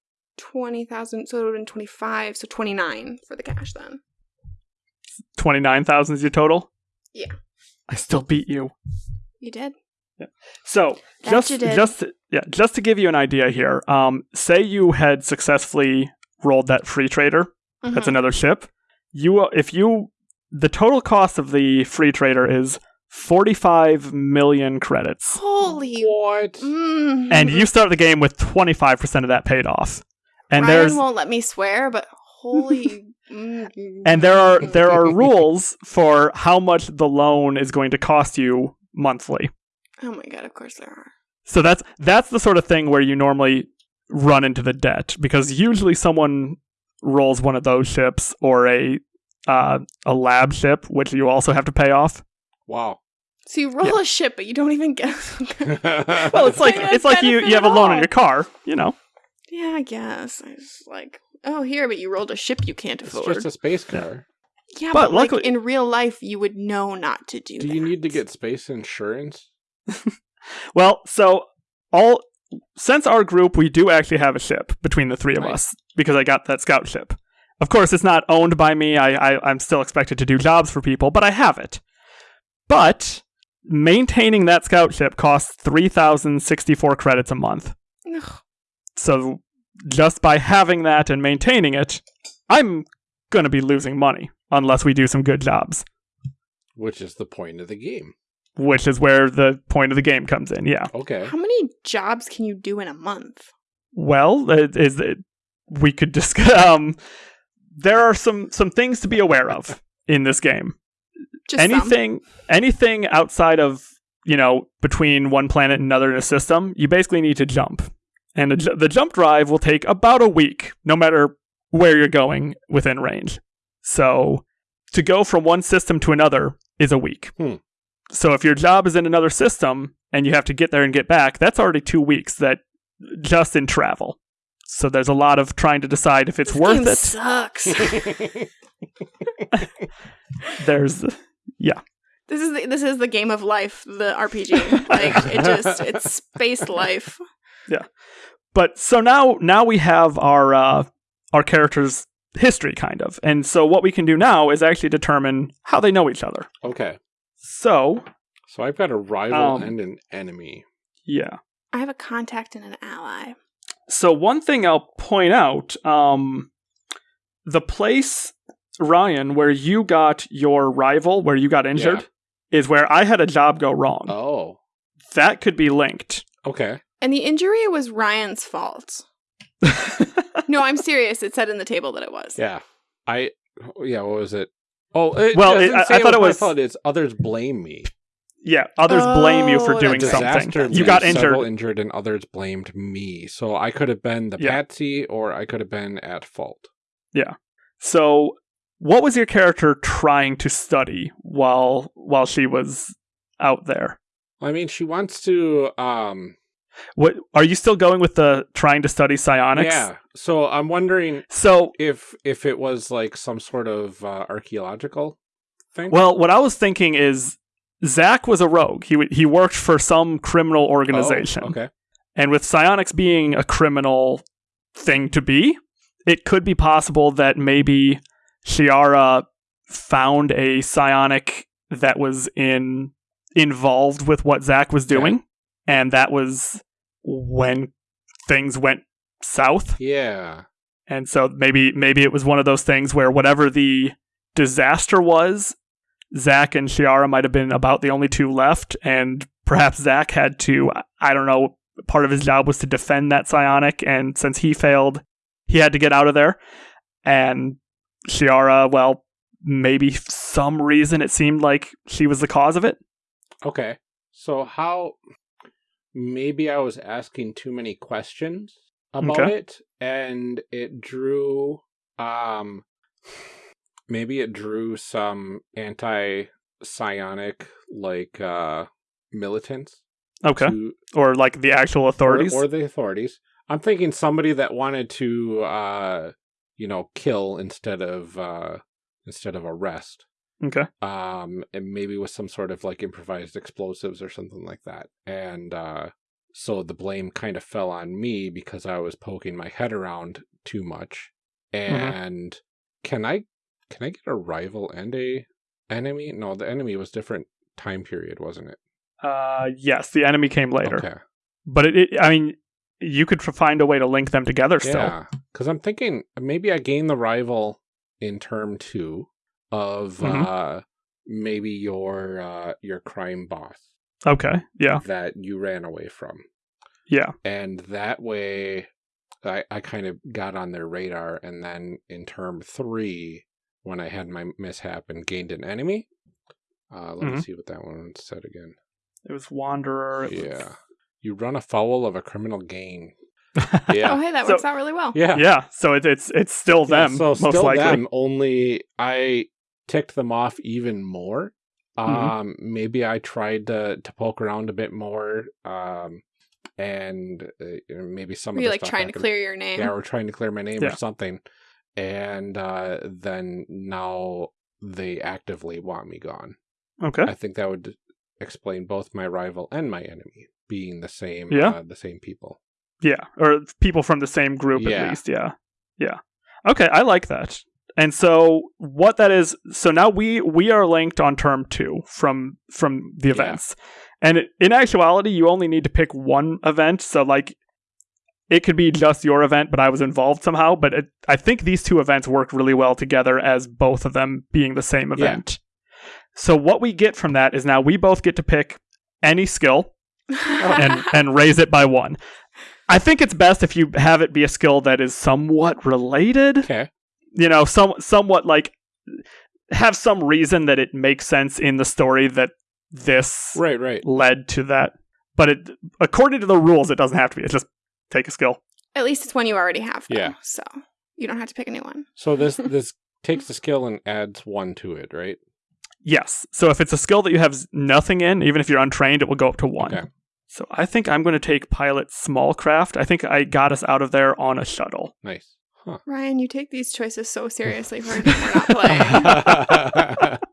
20,000, so it would have been 25, so 29 for the cash then. twenty nine thousand is your total. Yeah. I still beat you. You did? Yeah. So That just you did. just to- yeah, just to give you an idea here. Um, say you had successfully rolled that free trader. That's Mhm. another ship. You if you the total cost of the free trader is forty five million credits, Holy. What? Mm. and you start the game with twenty five percent of that paid off. And Ryan there's won't let me swear, but holy. and there are there are rules for how much the loan is going to cost you monthly. Oh my god, of course there are. So that's that's the sort of thing where you normally run into the debt because usually someone rolls one of those ships or a uh, a lab ship, which you also have to pay off. Wow. So you roll a ship, but you don't even get. Well, it's like it's like you you have a loan on your car, you know. Yeah, I guess. I was like, oh, here, but you rolled a ship you can't afford. it's afford. just a space car. yeah, but but, like luckily- in real life, you would know not to do. Do you need to get space insurance? Well, so all since our group, we do actually have a ship between the three of Nice. us because I got that scout ship. Of course, it's not owned by me. I, I I'm still expected to do jobs for people, but I have it. But maintaining that scout ship costs three thousand sixty four credits a month. Ugh. So just by having that and maintaining it, I'm going to be losing money unless we do some good jobs, Which is the point of the game. which is where the point of the game comes in. Yeah. Okay. How many jobs can you do in a month? Well, it is it, we could discuss. Um, there are some some things to be aware of in this game. Just some. anything anything outside of you know between one planet and another in a system, you basically need to jump, and the, ju- the jump drive will take about a week, no matter where you're going within range. So to go from one system to another is a week. Hmm. So if your job is in another system and you have to get there and get back, that's already two weeks that just in travel. So there's a lot of trying to decide if it's This worth game it. Sucks. There's yeah. This is the, this is the game of life, the RPG. Like it just it's space life. But so now now we have our uh, our characters' history kind of, and so what we can do now is actually determine how they know each other. okay. So So I've got a rival Um, and an enemy. yeah. I have a contact and an ally. So one thing I'll point out, um, the place Ryan where you got your rival, where you got injured, is where I had a job go wrong. Oh. That could be linked. Okay. And the injury was Ryan's fault. No, I'm serious. It said in the table that it was. Yeah. I yeah, what was it? Oh, it Well, it- doesn't I- say I thought it my was- fault. It's others blame me. Yeah, others blame you for Oh, doing that's right. Disaster. something. You got leaves several injured. injured, and others blamed me. So I could have been the Yeah. patsy, or I could have been at fault. Yeah. So, what was your character trying to study while while she was out there? I mean, she wants to. um What are you still going with the trying to study psionics? Yeah. So I'm wondering So, if if it was like some sort of uh, archaeological thing. well, what I was thinking is Zach was a rogue. He w- he worked for some criminal Oh, organization. okay. And with psionics being a criminal thing to be, it could be possible that maybe Shiara found a psionic that was in involved with what Zach was doing, and that was when things went south. Yeah. And so maybe maybe it was one of those things where whatever the disaster was, Zach and Shiara might have been about the only two left, and perhaps Zach had to I don't know, part of his job was to defend that psionic, and since he failed, he had to get out of there. And Shiara, well, maybe some reason it seemed like she was the cause of it. Okay. So how maybe I was asking too many questions about Okay. it and it drew um maybe it drew some anti psionic like uh militants Okay. to- Or like the actual or, authorities. or the authorities. I'm thinking somebody that wanted to uh you know kill instead of uh instead of arrest okay. um and maybe with some sort of like improvised explosives or something like that and uh so the blame kind of fell on me because i was poking my head around too much and can i can i get a rival and a enemy no the enemy was different time period wasn't it Uh yes, the enemy came later. okay But it, it I mean, you could find a way to link them together still. yeah because i'm thinking maybe i gain the rival in term two of Mhm. uh maybe your uh your crime boss Okay. Yeah. that you ran away from. Yeah. And that way I, I kind of got on their radar. And then in term three, when I had my mishap and gained an enemy, uh, let me Mhm. see what that one said again. It was Wanderer. it was- Yeah. You run afoul of a criminal gain. Oh, hey, that So- works out really well. yeah. yeah. So it, it's it's still Yeah, them so most still likely. them, only I ticked them off even more. Mhm. Um, maybe I tried to to poke around a bit more. Um, and uh, maybe some Were of you like trying to clear your name? Yeah, we're trying to clear my name Yeah. or something. And uh, then now they actively want me gone. Okay. I think that would explain both my rival and my enemy being the same. Yeah. uh, the same people. Yeah. Or people from the same group Yeah. at least. Yeah. Yeah. Okay. I like that. And so what that is, so now we we are linked on term two from from the Yeah. events, and it, in actuality, you only need to pick one event. So like, it could be just your event, but I was involved somehow. But it, I think these two events work really well together as both of them being the same Yeah. event. So what we get from that is now we both get to pick any skill and and raise it by one. I think it's best if you have it be a skill that is somewhat related. Okay. You know, some somewhat like have some reason that it makes sense in the story that this Right. Right. led to that. But it according to the rules, it doesn't have to be. It's just take a skill. At least it's one you already have. Though, Yeah. So you don't have to pick a new one. So this this takes the skill and adds one to it, right? Yes. So if it's a skill that you have nothing in, even if you're untrained, it will go up to one. Okay. So I think I'm going to take pilot small craft. I think I got us out of there on a shuttle. Nice. Huh. Ryan, you take these choices so seriously for we're not playing.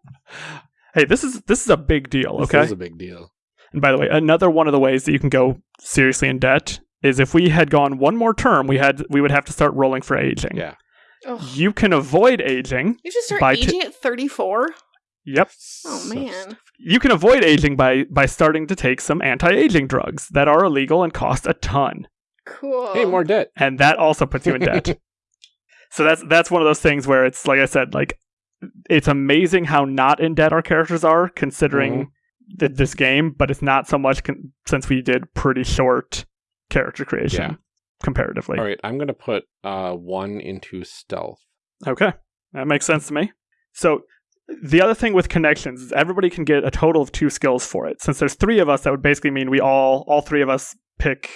Hey, this is this is a big deal. Okay, this is a big deal. And by the way, another one of the ways that you can go seriously in debt is if we had gone one more term, we had we would have to start rolling for aging. Yeah. Ugh. You can avoid aging. You just start By t- aging at 34? Yep. Oh, man. You can avoid aging by by starting to take some anti-aging drugs that are illegal and cost a ton. Cool. Hey, more debt. And that also puts you in debt. so that's that's one of those things where it's like I said, like it's amazing how not in debt our characters are considering th- this game, but it's not so much con- since we did pretty short character creation Yeah. comparatively. All right, I'm gonna put uh one into stealth. Okay. That makes sense to me. So the other thing with connections is everybody can get a total of two skills for it. Since there's three of us, that would basically mean we all all three of us pick,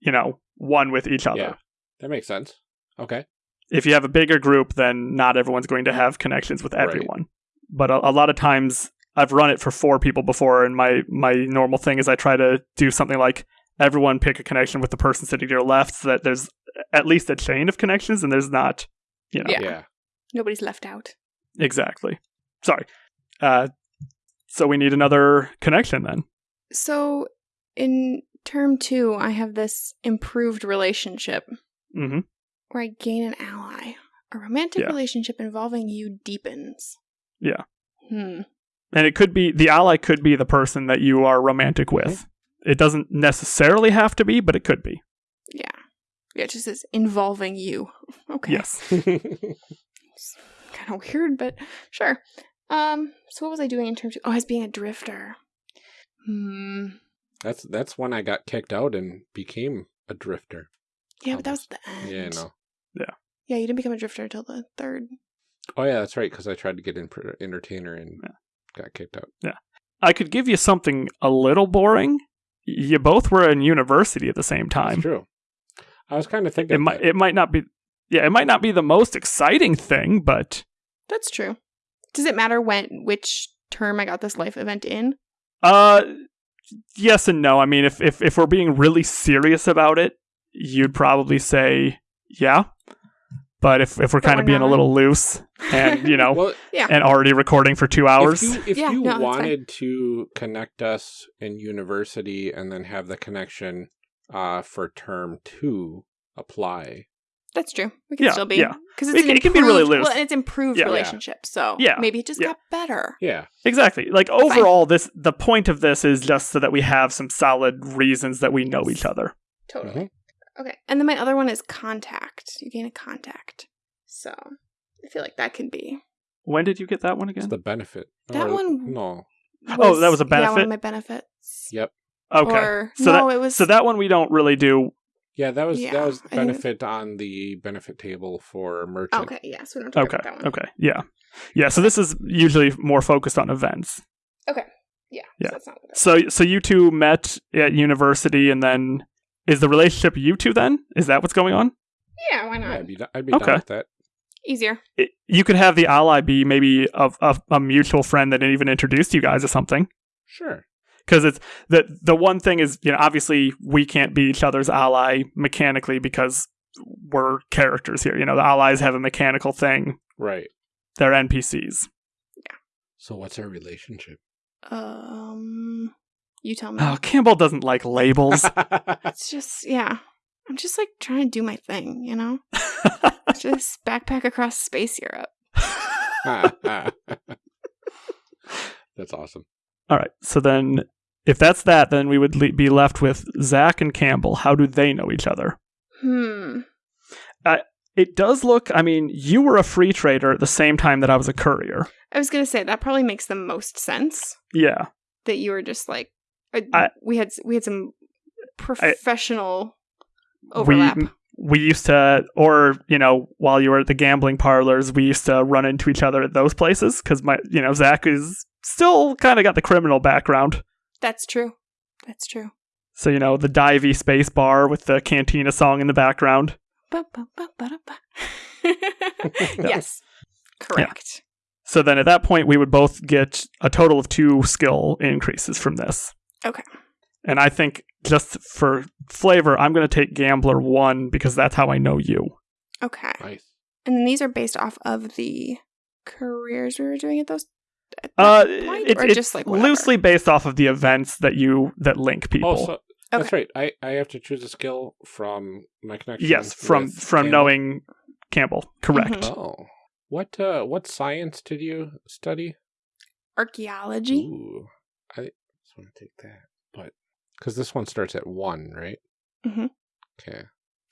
you know, one with each other. Yeah. That makes sense. Okay. If you have a bigger group, then not everyone's going to have connections with Right. everyone. But a, a lot of times I've run it for four people before and my my normal thing is I try to do something like everyone pick a connection with the person sitting to your left so that there's at least a chain of connections and there's not, you know. Yeah. Yeah. Nobody's left out. Exactly. Sorry. Uh, so we need another connection then. So in term two, I have this improved relationship hmm where I gain an ally. A romantic Yeah. relationship involving you deepens. Yeah. Hmm. And it could be the ally could be the person that you are romantic with. It doesn't necessarily have to be, but it could be. Yeah. Yeah, it just says involving you. Okay. Yes. Kind of weird, but sure. Um, so what was I doing in terms of Oh, I was being a drifter. Hmm. that's that's when I got kicked out and became a drifter. Yeah, but that was the end. Yeah, no. Yeah, Yeah, you didn't become a drifter until the third. Oh yeah, that's right. Because I tried to get in entertainer and Yeah. got kicked out. Yeah. I could give you something a little boring. You both were in university at the same time. That's time. true. I was kind of thinking. It might that. it might not be yeah, it might not be the most exciting thing, but That's true. Does it matter when which term I got this life event in? Uh, yes and no. I mean, if if if we're being really serious about it, you'd probably say yeah. But if if we're kind of we're being a little loose and you know well, yeah. and already recording for two hours, If you, if Yeah, you no, wanted to connect us in university and then have the connection uh, for term two apply, That's true. We can Yeah, still be yeah. because It can- it can be really loose. Well, and it's improved Yeah. Yeah. relationship. So Yeah, maybe it just yeah. got better. yeah, exactly. Like overall, this the point of this is just so that we have some solid reasons that we know each other. Totally. Okay. And then my other one is contact. You gain a contact. So I feel like that could be. When did you get that one it's again? the benefit. That Or- one- no. Oh, that was a benefit. Yeah, one benefit? of my benefits. Yep. Okay, Or, so no, that it was. so that one we don't really do. Yeah, that was Yeah, that was I benefit on the benefit table for merchant. Okay. Yeah. So we don't talk Okay, about that one. okay, yeah, yeah. So this is usually more focused on events. Okay. Yeah. Yeah. So that's not what So so you two met at university, and then is the relationship you two? Then is that what's going on? Yeah. Why Yeah, not? I'd be, I'd be Okay. down with that. Easier. It, you could have the ally be maybe a, a, a mutual friend that even introduced you guys or something. Sure. Because it's the the one thing is you know obviously we can't be each other's ally mechanically because we're characters here. You know the allies have a mechanical thing. Right. They're NPCs. Yeah. So what's our relationship? Um. You tell me. Oh, Campbell doesn't like labels. It's just yeah. I'm just like trying to do my thing, you know. just backpack across space Europe. That's awesome. All right. So then, if that's that, then we would le- be left with Zach and Campbell. How do they know each other? Hmm. It does look. I mean, you were a free trader at the same time that I was a courier. I was gonna say that probably makes the most sense Yeah. that you were just like uh, I- we had we had some professional overlap. We we used to, or you know, while you were at the gambling parlors, we used to run into each other at those places because my, you know, Zach is still kind of got the criminal background. That's true. That's true. So you know, the divey space bar with the cantina song in the background. Yes. Correct. So then at that point, we would both get a total of two skill increases from this. Okay. And I think just for flavor, I'm going to take Gambler 1 because that's how I know you. Okay. Nice. And then these are based off of the careers we were doing at those at Uh, that point, it- or it's just like whatever? loosely based off of the events that you that link people. Oh, so that's right. I, I have to choose a skill from my connection. yes, from with from Campbell. knowing Campbell. Correct. Mhm. Oh, what uh, what science did you study? archaeology. Ooh, I just want to take that, but because this one starts at one, right? Mhm. Okay,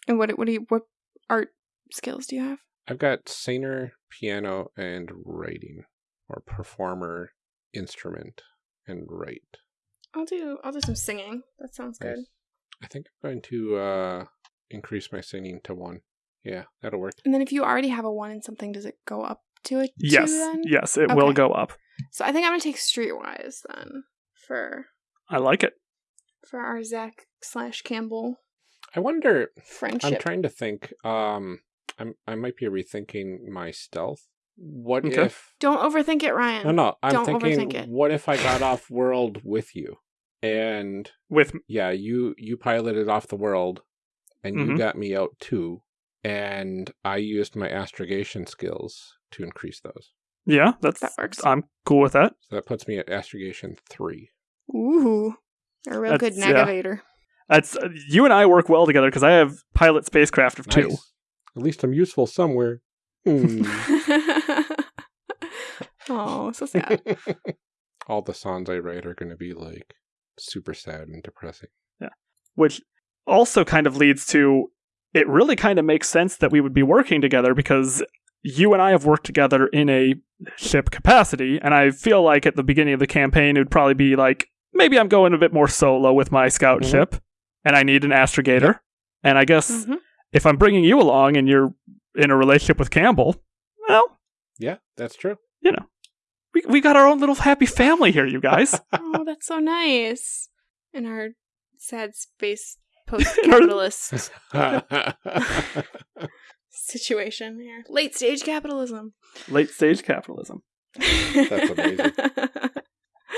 And what what do you what art skills do you have? I've got singer, piano, and writing, or performer, instrument, and write. I'll do I'll do some singing. That sounds good. Nice. I think I'm going to uh increase my singing to one. Yeah, that'll work. And then if you already have a one in something, does it go up to a two Yes, then? yes, it will go up. So I think I'm gonna take Streetwise then for I like it. for our Zach slash Campbell I wonder. friendship. I'm trying to think. Um, I'm I might be rethinking my stealth. What Okay. if? Don't overthink it, Ryan. No, no. I'm Don't thinking. overthink it. What if I got off world with you, and With yeah, you you piloted off the world, and you Mhm. got me out too, and I used my astrogation skills to increase those. yeah, that's That works. I'm cool with that. So that puts me at astrogation three. Ooh, you're a real good That's- yeah. navigator. That's uh, you and I work well together because I have pilot spacecraft of two. At least I'm useful somewhere. Hmm. oh, so sad. All the songs I write are going to be like super sad and depressing. Yeah, which also kind of leads to it really kind of makes sense that we would be working together because you and I have worked together in a ship capacity, and I feel like at the beginning of the campaign it would probably be like maybe I'm going a bit more solo with my scout Mhm. ship, and I need an astrogator, and I guess Mhm. if I'm bringing you along and you're in a relationship with Campbell, well, Yeah, that's true. You know, we we got our own little happy family here, you guys. Oh, that's so nice. In our sad space post-capitalist situation here, late stage capitalism. Late stage capitalism. That's amazing.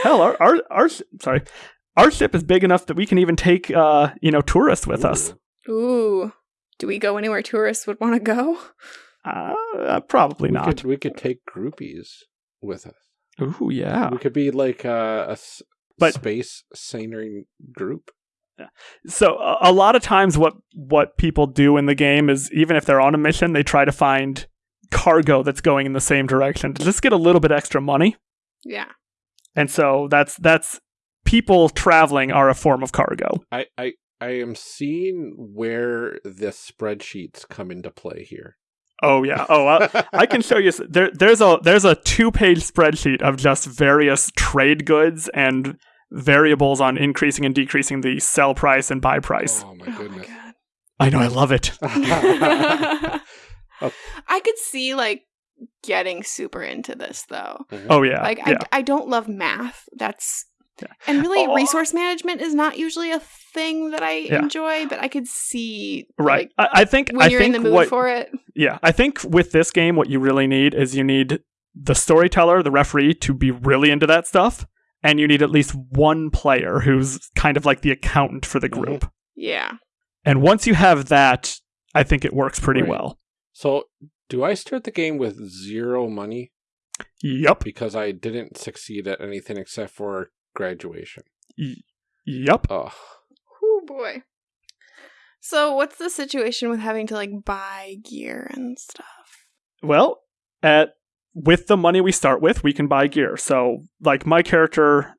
Hell, our our our sorry, our ship is big enough that we can even take uh you know tourists with us. Ooh. Ooh, do we go anywhere tourists would want to go? Uh, probably We not. could, we could take groupies with us. Ooh, yeah. We could be like uh, a s- But- space scenery group. So a, a lot of times, what what people do in the game is even if they're on a mission, they try to find cargo that's going in the same direction to just get a little bit extra money. Yeah. And so that's that's people traveling are a form of cargo. I, I, I am seeing where the spreadsheets come into play here. Oh yeah. Oh, I, I can show you. There, there's a there's a two page spreadsheet of just various trade goods and variables on increasing and decreasing the sell price and buy price. Oh my Oh my goodness. god. I know. I love it. I could see like getting super into this though. Oh yeah. Like yeah. I, I don't love math. That's Yeah. and really Oh. resource management is not usually a thing that I Yeah. enjoy, but I could see right. like, I, I think. when I you're in the mood what. for it. Yeah. I think with this game, what you really need is you need the storyteller, the referee, to be really into that stuff, and you need at least one player who's kind of like the accountant for the Mhm. group. Yeah. And once you have that, I think it works pretty Right. well. So, do I start the game with zero money Yep. because I didn't succeed at anything except for graduation? Yep. Oh, Oh boy. So what's the situation with having to like buy gear and stuff? Well, at with the money we start with, we can buy gear. So, like my character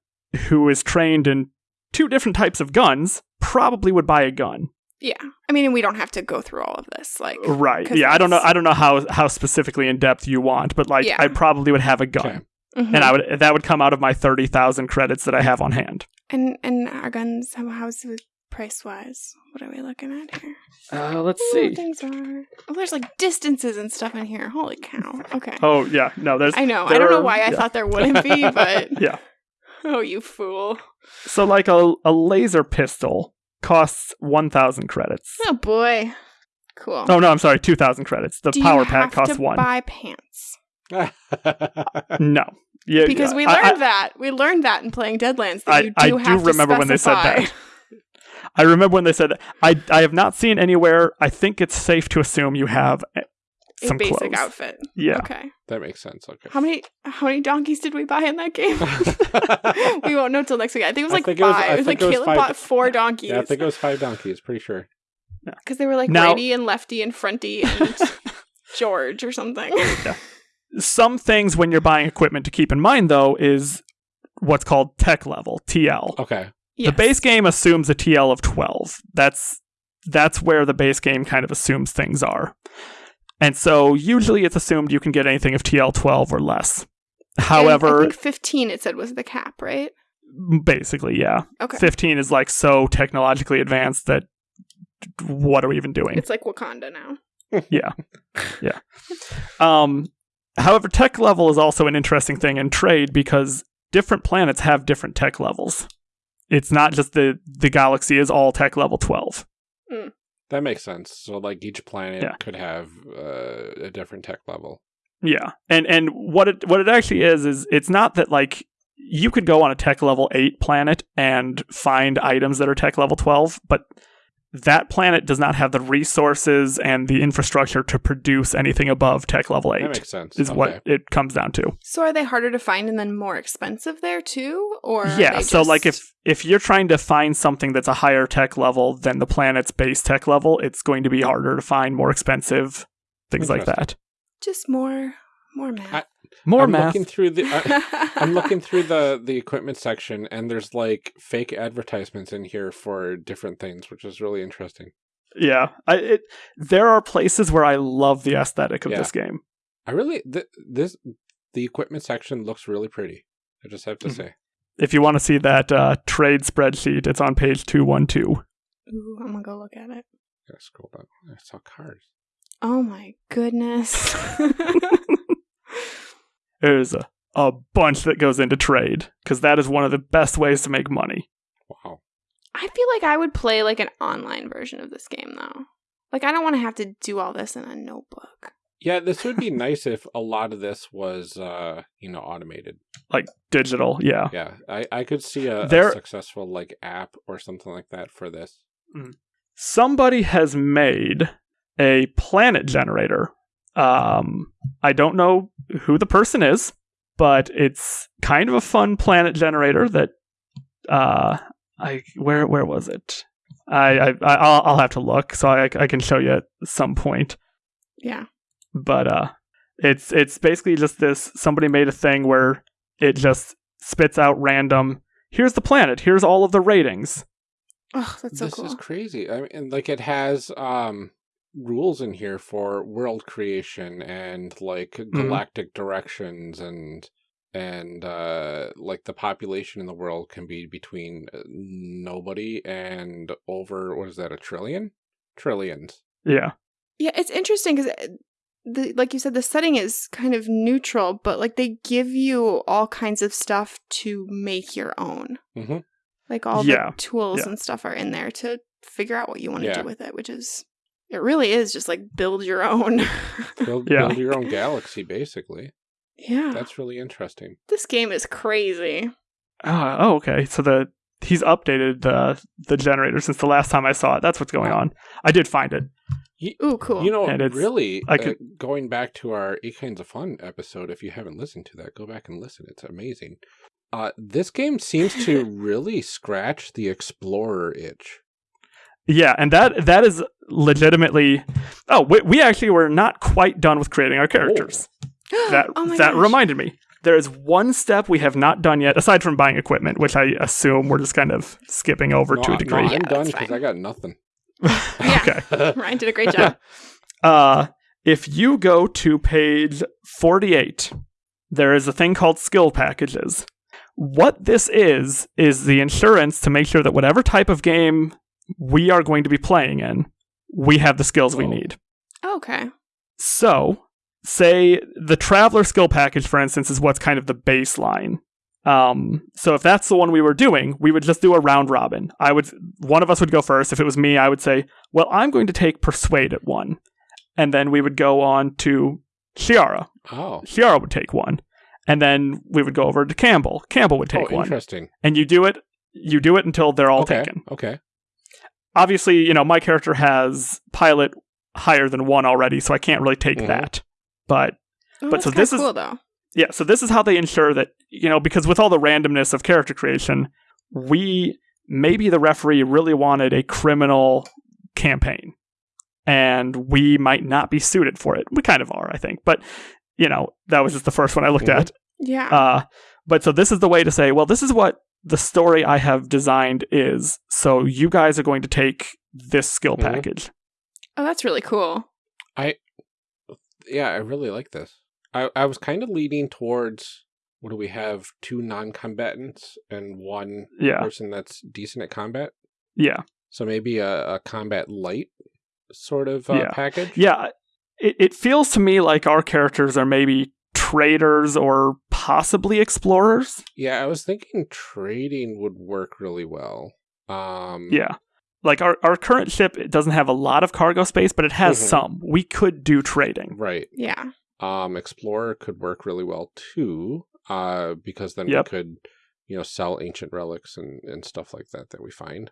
who is trained in two different types of guns probably would buy a gun. Yeah. I mean, we don't have to go through all of this. Like Right. Yeah, I don't know I don't know how how specifically in depth you want, but like Yeah. I probably would have a gun. okay. mhm. And I would that would come out of my 30,000 credits that I have on hand. and and our guns how how's it price wise? What are we looking at here? Uh, let's Ooh, things are Oh, there's like distances and stuff in here. Holy cow. Okay. Oh, yeah. No, there's I know. I don't know are- why I yeah. thought there wouldn't be, but Yeah. oh, you fool. So like a a laser pistol costs 1000 credits. Oh boy. Cool. Oh no, I'm sorry, 2000 credits. The Do power pack costs to 1. Buy pants No. Yeah, because we learned I, that we learned that in playing Deadlands that I- you I do do have to remember when they said that. I remember when they said that. I I have not seen anywhere. I think it's safe to assume you have eh, a some basic clothes. outfit. Yeah. Okay. that makes sense. Okay. How many how many donkeys did we buy in that game? we won't know till next week. I think it was like think it was- five. I It was, think like it was Caleb five- bought four donkeys. yeah, I think it was five donkeys. Pretty sure. because they were like Now- righty and lefty and fronty and George or something. Some things when you're buying equipment to keep in mind though is what's called tech level TL. Okay. The base game assumes a TL of 12. That's that's where the base game kind of assumes things are. And so usually it's assumed you can get anything of TL 12 or less. And However, I think fifteen it said was the cap, right? basically, yeah. Okay. 15 is like so technologically advanced that what are we even doing? It's like Wakanda now. Yeah. Yeah. Um However, tech level is also an interesting thing in trade because different planets have different tech levels. It's not just the the galaxy is all tech level 12. That makes sense. So, like, each planet Yeah. could have uh, a different tech level. Yeah. And and what it what it actually is is it's not that like you could go on a tech level 8 planet and find items that are tech level 12, but that planet does not have the resources and the infrastructure to produce anything above tech level 8. That makes sense. is Okay. what it comes down to. So are they harder to find and then more expensive there too? Or yeah they so like if if you're trying to find something that's a higher tech level than the planet's base tech level it's going to be harder to find more expensive things like that just more more math. I- more I'm math looking through the. I, I'm looking through the the equipment section, and there's like fake advertisements in here for different things, which is really interesting. yeah I, it, there are places where i love the aesthetic of Yeah. this game I really th- this the equipment section looks really pretty. I just have to Mhm. say. if you want to see that uh, trade spreadsheet it's on page 212 Ooh, I'm gonna go look at it. Gotta scroll down. I saw cars. Oh my goodness. there's a, a bunch that goes into trade because that is one of the best ways to make money Wow. I feel like I would play like an online version of this game though. Like I don't want to have to do all this in a notebook. Yeah, this would be nice if a lot of this was, uh, you know, automated. like digital yeah Yeah, I, I could see a, a successful like app or something like that for this. somebody has made a planet generator. Um, I don't know who the person is, but it's kind of a fun planet generator that uh, I where where was it? I, I I'll, I'll have to look so I, I can show you at some point. Yeah. But uh, it's it's basically just this. Somebody made a thing where it just spits out random. Here's the planet. Here's all of the ratings. Oh, that's so this cool. is crazy. I mean, like it has um rules in here for world creation and like Mm-hmm. galactic directions and and uh like the population in the world can be between uh, nobody and over what is that a trillion trillions Yeah. Yeah, it's interesting because the like you said, the setting is kind of neutral, but like they give you all kinds of stuff to make your own. Mhm. Like all Yeah, the tools yeah. and stuff are in there to figure out what you want to Yeah. do with it, which is it really is just like build your own. build, Yeah. build your own galaxy basically yeah, that's really interesting this game is crazy. Uh, oh, okay. So the he's updated the the generator since the last time I saw it. That's what's going on. I did find it. Ooh, cool. You know, And it's- really, I uh, could- going back to our Eight Kinds of Fun episode, if you haven't listened to that, go back and listen. It's amazing. Uh, this game seems to really scratch the explorer itch. Yeah, and that that is legitimately. Oh, we, we actually were not quite done with creating our characters. That oh my that gosh. reminded me. There is one step we have not done yet, aside from buying equipment, which I assume we're just kind of skipping over No, to a degree. No, I'm done because. I got nothing. Yeah. okay. Ryan did a great job. Uh, if you go to page 48, there is a thing called skill packages. What this is, is the insurance to make sure that whatever type of game we are going to be playing in, we have the skills we Oh. need. okay. So, say the Traveller skill package, for instance, is what's kind of the baseline. Um, so if that's the one we were doing, we would just do a round robin. I would one of us would go first. If it was me, I would say, "Well, I'm going to take persuade at one," and then we would go on to Shiara. Oh, Shiara would take one, and then we would go over to Campbell. Campbell would oh take one, interesting. and you do it. You do it until they're all okay, taken. okay. Obviously, you know my character has pilot higher than one already, so I can't really take Mhm. that. But Oh, But that's so kinda this is- cool though. yeah, so this is how they ensure that, you know, because with all the randomness of character creation, we maybe the referee really wanted a criminal campaign and we might not be suited for it. We kind of are, I think. But, you know, that was just the first one I looked Mhm. at. Yeah. Uh, but so this is the way to say, well, this is what the story I have designed is. So you guys are going to take this skill Mhm. package. oh, that's really cool. I, yeah, I really like this. I, I was kind of leaning towards what do we have? Two non combatants and one Yeah. person that's decent at combat. Yeah. So maybe a, a combat light sort of uh, Yeah. package. Yeah, it, it feels to me like our characters are maybe traders or possibly explorers. Yeah, I was thinking trading would work really well. Um, Yeah. Like our, our current ship it doesn't have a lot of cargo space, but it has Mhm. some. We could do trading. Right. Yeah. Um, Explorer could work really well too, uh, because then Yep. we could, you know, sell ancient relics and, and stuff like that that we find.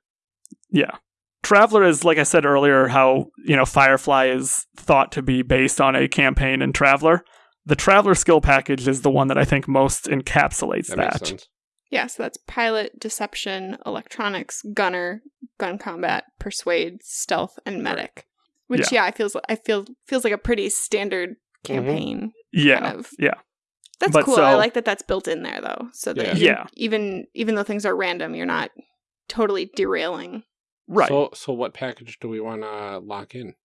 Yeah. Traveller is, like I said earlier, how, you know, Firefly is thought to be based on a campaign in Traveller. The Traveller skill package is the one that I think most encapsulates That, that. makes sense. Yeah, so that's pilot, deception, electronics, gunner, gun combat, persuade, stealth, and medic. Which yeah, I feels I feel feels like a pretty standard campaign Yeah. kind of. yeah. That's But cool. I like that that's built in there though, so that Yeah. even, Yeah. even even though things are random, you're not totally derailing. Right. So, so what package do we want to lock in?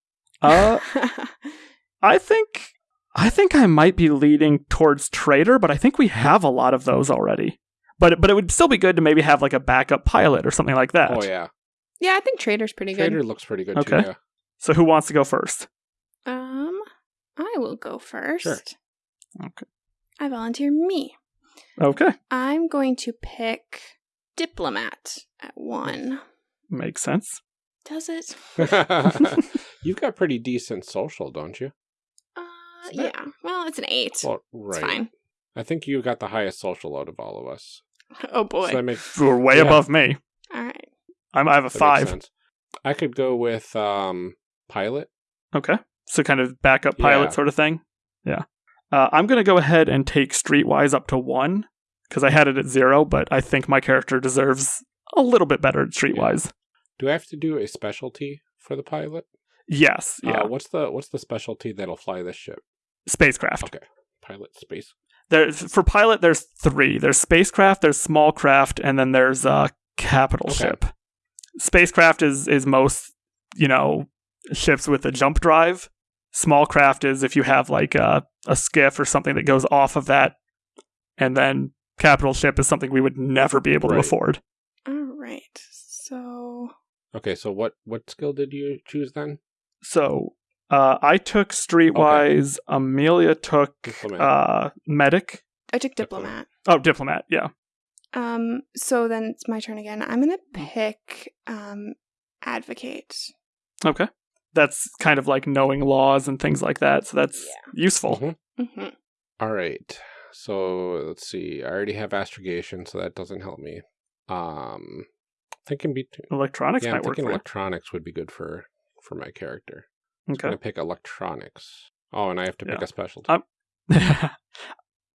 uh, I think I think I might be leading towards trader, but I think we have a lot of those already. But but it would still be good to maybe have like a backup pilot or something like that. Oh yeah, yeah, I think trader's pretty Trader good. Trader looks pretty good Okay. too. Yeah. So who wants to go first? Um, I will go first. Sure. Okay. I volunteer me. Okay. I'm going to pick diplomat at one. Makes sense. Does it? You've got pretty decent social, don't you? Uh, It's not- yeah. Well, it's an eight. Well, It's fine. I think you got the highest social out of all of us. Oh boy. So that makes, We're way Yeah. above me. All right. I'm, I have a that five. I could go with um, pilot. Okay. So kind of backup pilot Yeah. sort of thing. Yeah. Uh, I'm going to go ahead and take Streetwise up to one because I had it at zero, but I think my character deserves a little bit better at Streetwise. Do I have to do a specialty for the pilot? Yes. Yeah. Uh, what's the what's the specialty that'll fly this ship? Spacecraft. Okay. Pilot space. There's for pilot. There's three. There's spacecraft. There's small craft, and then there's uh, capital Okay. ship. Spacecraft is is most you know ships with a jump drive. Small craft is if you have like a a skiff or something that goes off of that, and then capital ship is something we would never be able to afford. All right. So Okay, so what what skill did you choose then? So uh, I took Streetwise. Amelia took Diplomat. uh, medic. I took Diplomat. diplomat. Oh, diplomat. Yeah. Um. So then it's my turn again. I'm gonna pick um advocate. Okay. That's kind of like knowing laws and things like that. So that's useful. Mhm. Mm-hmm. All right. So let's see. I already have astrogation, so that doesn't help me. Um, thinking between Electronics yeah, I'm might work thinking for you. electronics would be good for for my character. I'm gonna pick electronics. Oh, and I have to pick Yeah. a specialty. Um,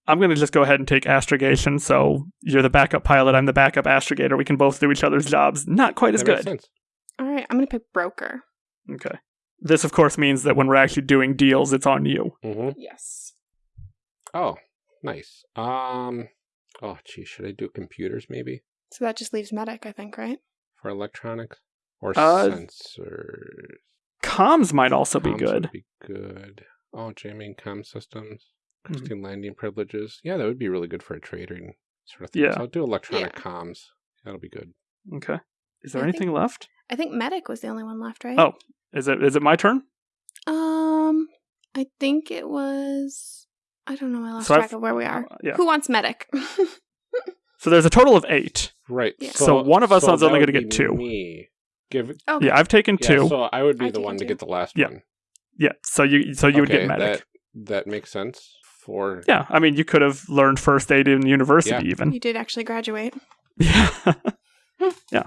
I'm going to just go ahead and take astrogation. So you're the backup pilot. I'm the backup astrogator. We can both do each other's jobs. Not quite as that good. sense. All right. I'm gonna pick broker. Okay. This, of course, means that when we're actually doing deals, it's on you. hmm Yes. Oh, nice. Um, oh, gee, should I do computers maybe So that just leaves medic, I think, right? for electronics or Uh, sensors? Comms might also be good. Would be good. Oh, jamming comm systems, Mhm. Landing privileges. Yeah, that would be really good for a trading sort of thing. Yeah. So I'll do electronic Yeah. comms. That'll be good. Okay. Is there I anything left? I think medic was the only one left, right? Oh. Is it is it my turn? Um, I think it was. I don't know. I lost So I've- track of where we are. Yeah. Who wants medic? So there's a total of eight. Right. Yeah. So one of us is only gonna get two. Me. Give it. okay. Yeah, I've taken Yeah, two. so I would be I've the taken one to get the last Yeah. one. yeah. So you so you would get medic. That, that makes sense for. Yeah, I mean, you could have learned first aid in university, Yeah. even. you did actually graduate. Yeah. Yeah.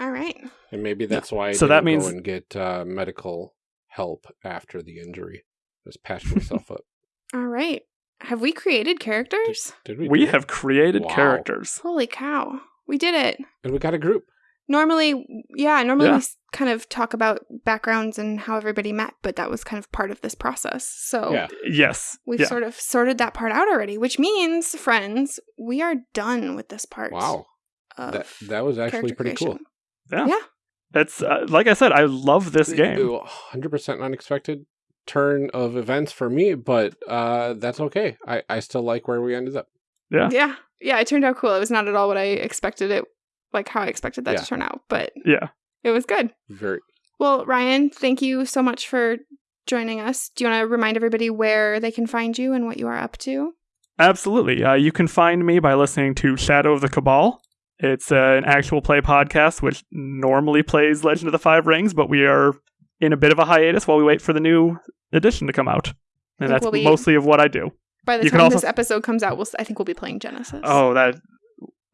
All right. And maybe that's why I So didn't that means- go and get uh, medical help after the injury. Just patch myself up. All right. Have we created characters? Did we? we do it? have created Wow. characters. Holy cow. We did it. and we got a group. Normally, yeah, normally Yeah. we kind of talk about backgrounds and how everybody met, but that was kind of part of this process. So Yeah. Yes. we've yeah. sort of sorted that part out already, which means, friends, we are done with this part. Wow, that that was actually character pretty cool. Yeah. Yeah. It's uh, like I said, I love this game. Hundred percent unexpected turn of events for me, but uh, that's okay. I I still like where we ended up. Yeah. Yeah. Yeah, it turned out cool. It was not at all what I expected it, like how I expected that Yeah. to turn out, but Yeah. it was good. Very Well, Ryan, thank you so much for joining us. Do you want to remind everybody where they can find you and what you are up to? Absolutely. Uh, you can find me by listening to Shadow of the Cabal. It's uh, an actual play podcast, which normally plays Legend of the Five Rings, but we are in a bit of a hiatus while we wait for the new edition to come out. And that's we'll be- mostly of what I do. By the You time also- this episode comes out, we'll, I think we'll be playing Genesys. Oh, that.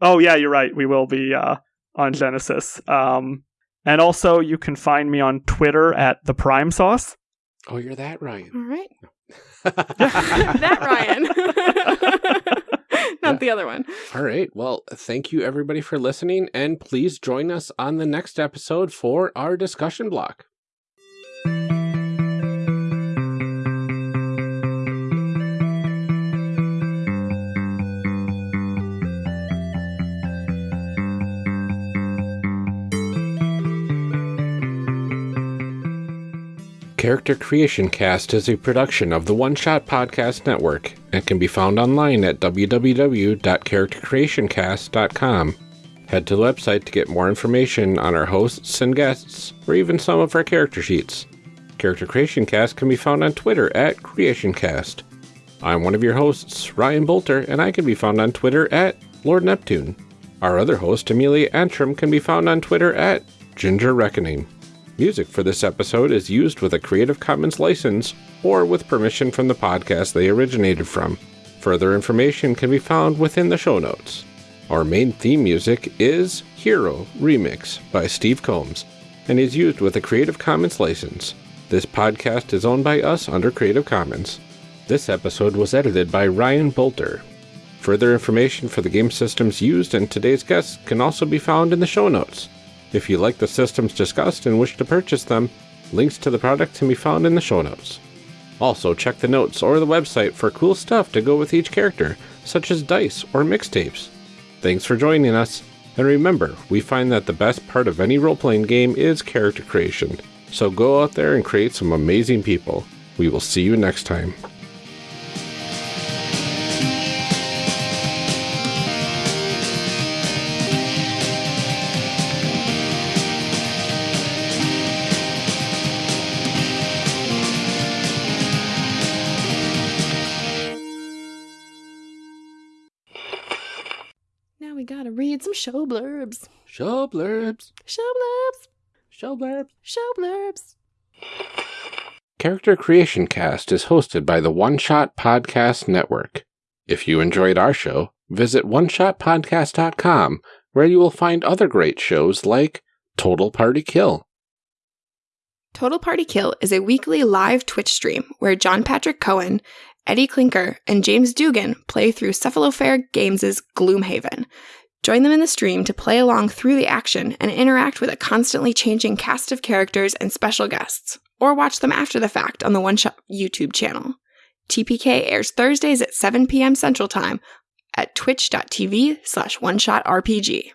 Oh, yeah, you're right. We will be uh, on Genesys. Um, and also, you can find me on Twitter at the Prime Sauce. Oh, you're that Ryan. All right. that Ryan. Not Yeah. the other one. All right. Well, thank you everybody for listening, and please join us on the next episode for our discussion block. Character Creation Cast is a production of the One Shot Podcast Network and can be found online at www.charactercreationcast.com. Head to the website to get more information on our hosts and guests, or even some of our character sheets. Character Creation Cast can be found on Twitter at CreationCast. I'm one of your hosts, Ryan Boelter, and I can be found on Twitter at Lord Neptune. Our other host, Amelia Antrim, can be found on Twitter at Ginger Reckoning. Music for this episode is used with a Creative Commons license or with permission from the podcast they originated from. Further information can be found within the show notes. Our main theme music is Hero Remix by Steve Combs and is used with a Creative Commons license. This podcast is owned by us under Creative Commons. This episode was edited by Ryan Boelter. Further information for the game systems used and today's guests can also be found in the show notes. If you like the systems discussed and wish to purchase them, links to the product can be found in the show notes. Also, check the notes or the website for cool stuff to go with each character, such as dice or mixtapes. Thanks for joining us, and remember, we find that the best part of any role playing game is character creation. So go out there and create some amazing people. We will see you next time. We some show blurbs. Show blurbs. Show blurbs. Show blurbs. Show blurbs. Character Creation Cast is hosted by the One Shot Podcast Network. If you enjoyed our show, visit oneshotpodcast.com where you will find other great shows like Total Party Kill. Total Party Kill is a weekly live Twitch stream where John Patrick Cohen, Eddie Clinker, and James Dugan play through Cephalofair Games' Gloomhaven. Join them in the stream to play along through the action and interact with a constantly changing cast of characters and special guests, or watch them after the fact on the One Shot YouTube channel. TPK airs Thursdays at 7 p.m. Central Time at twitch.tv slash one shot RPG.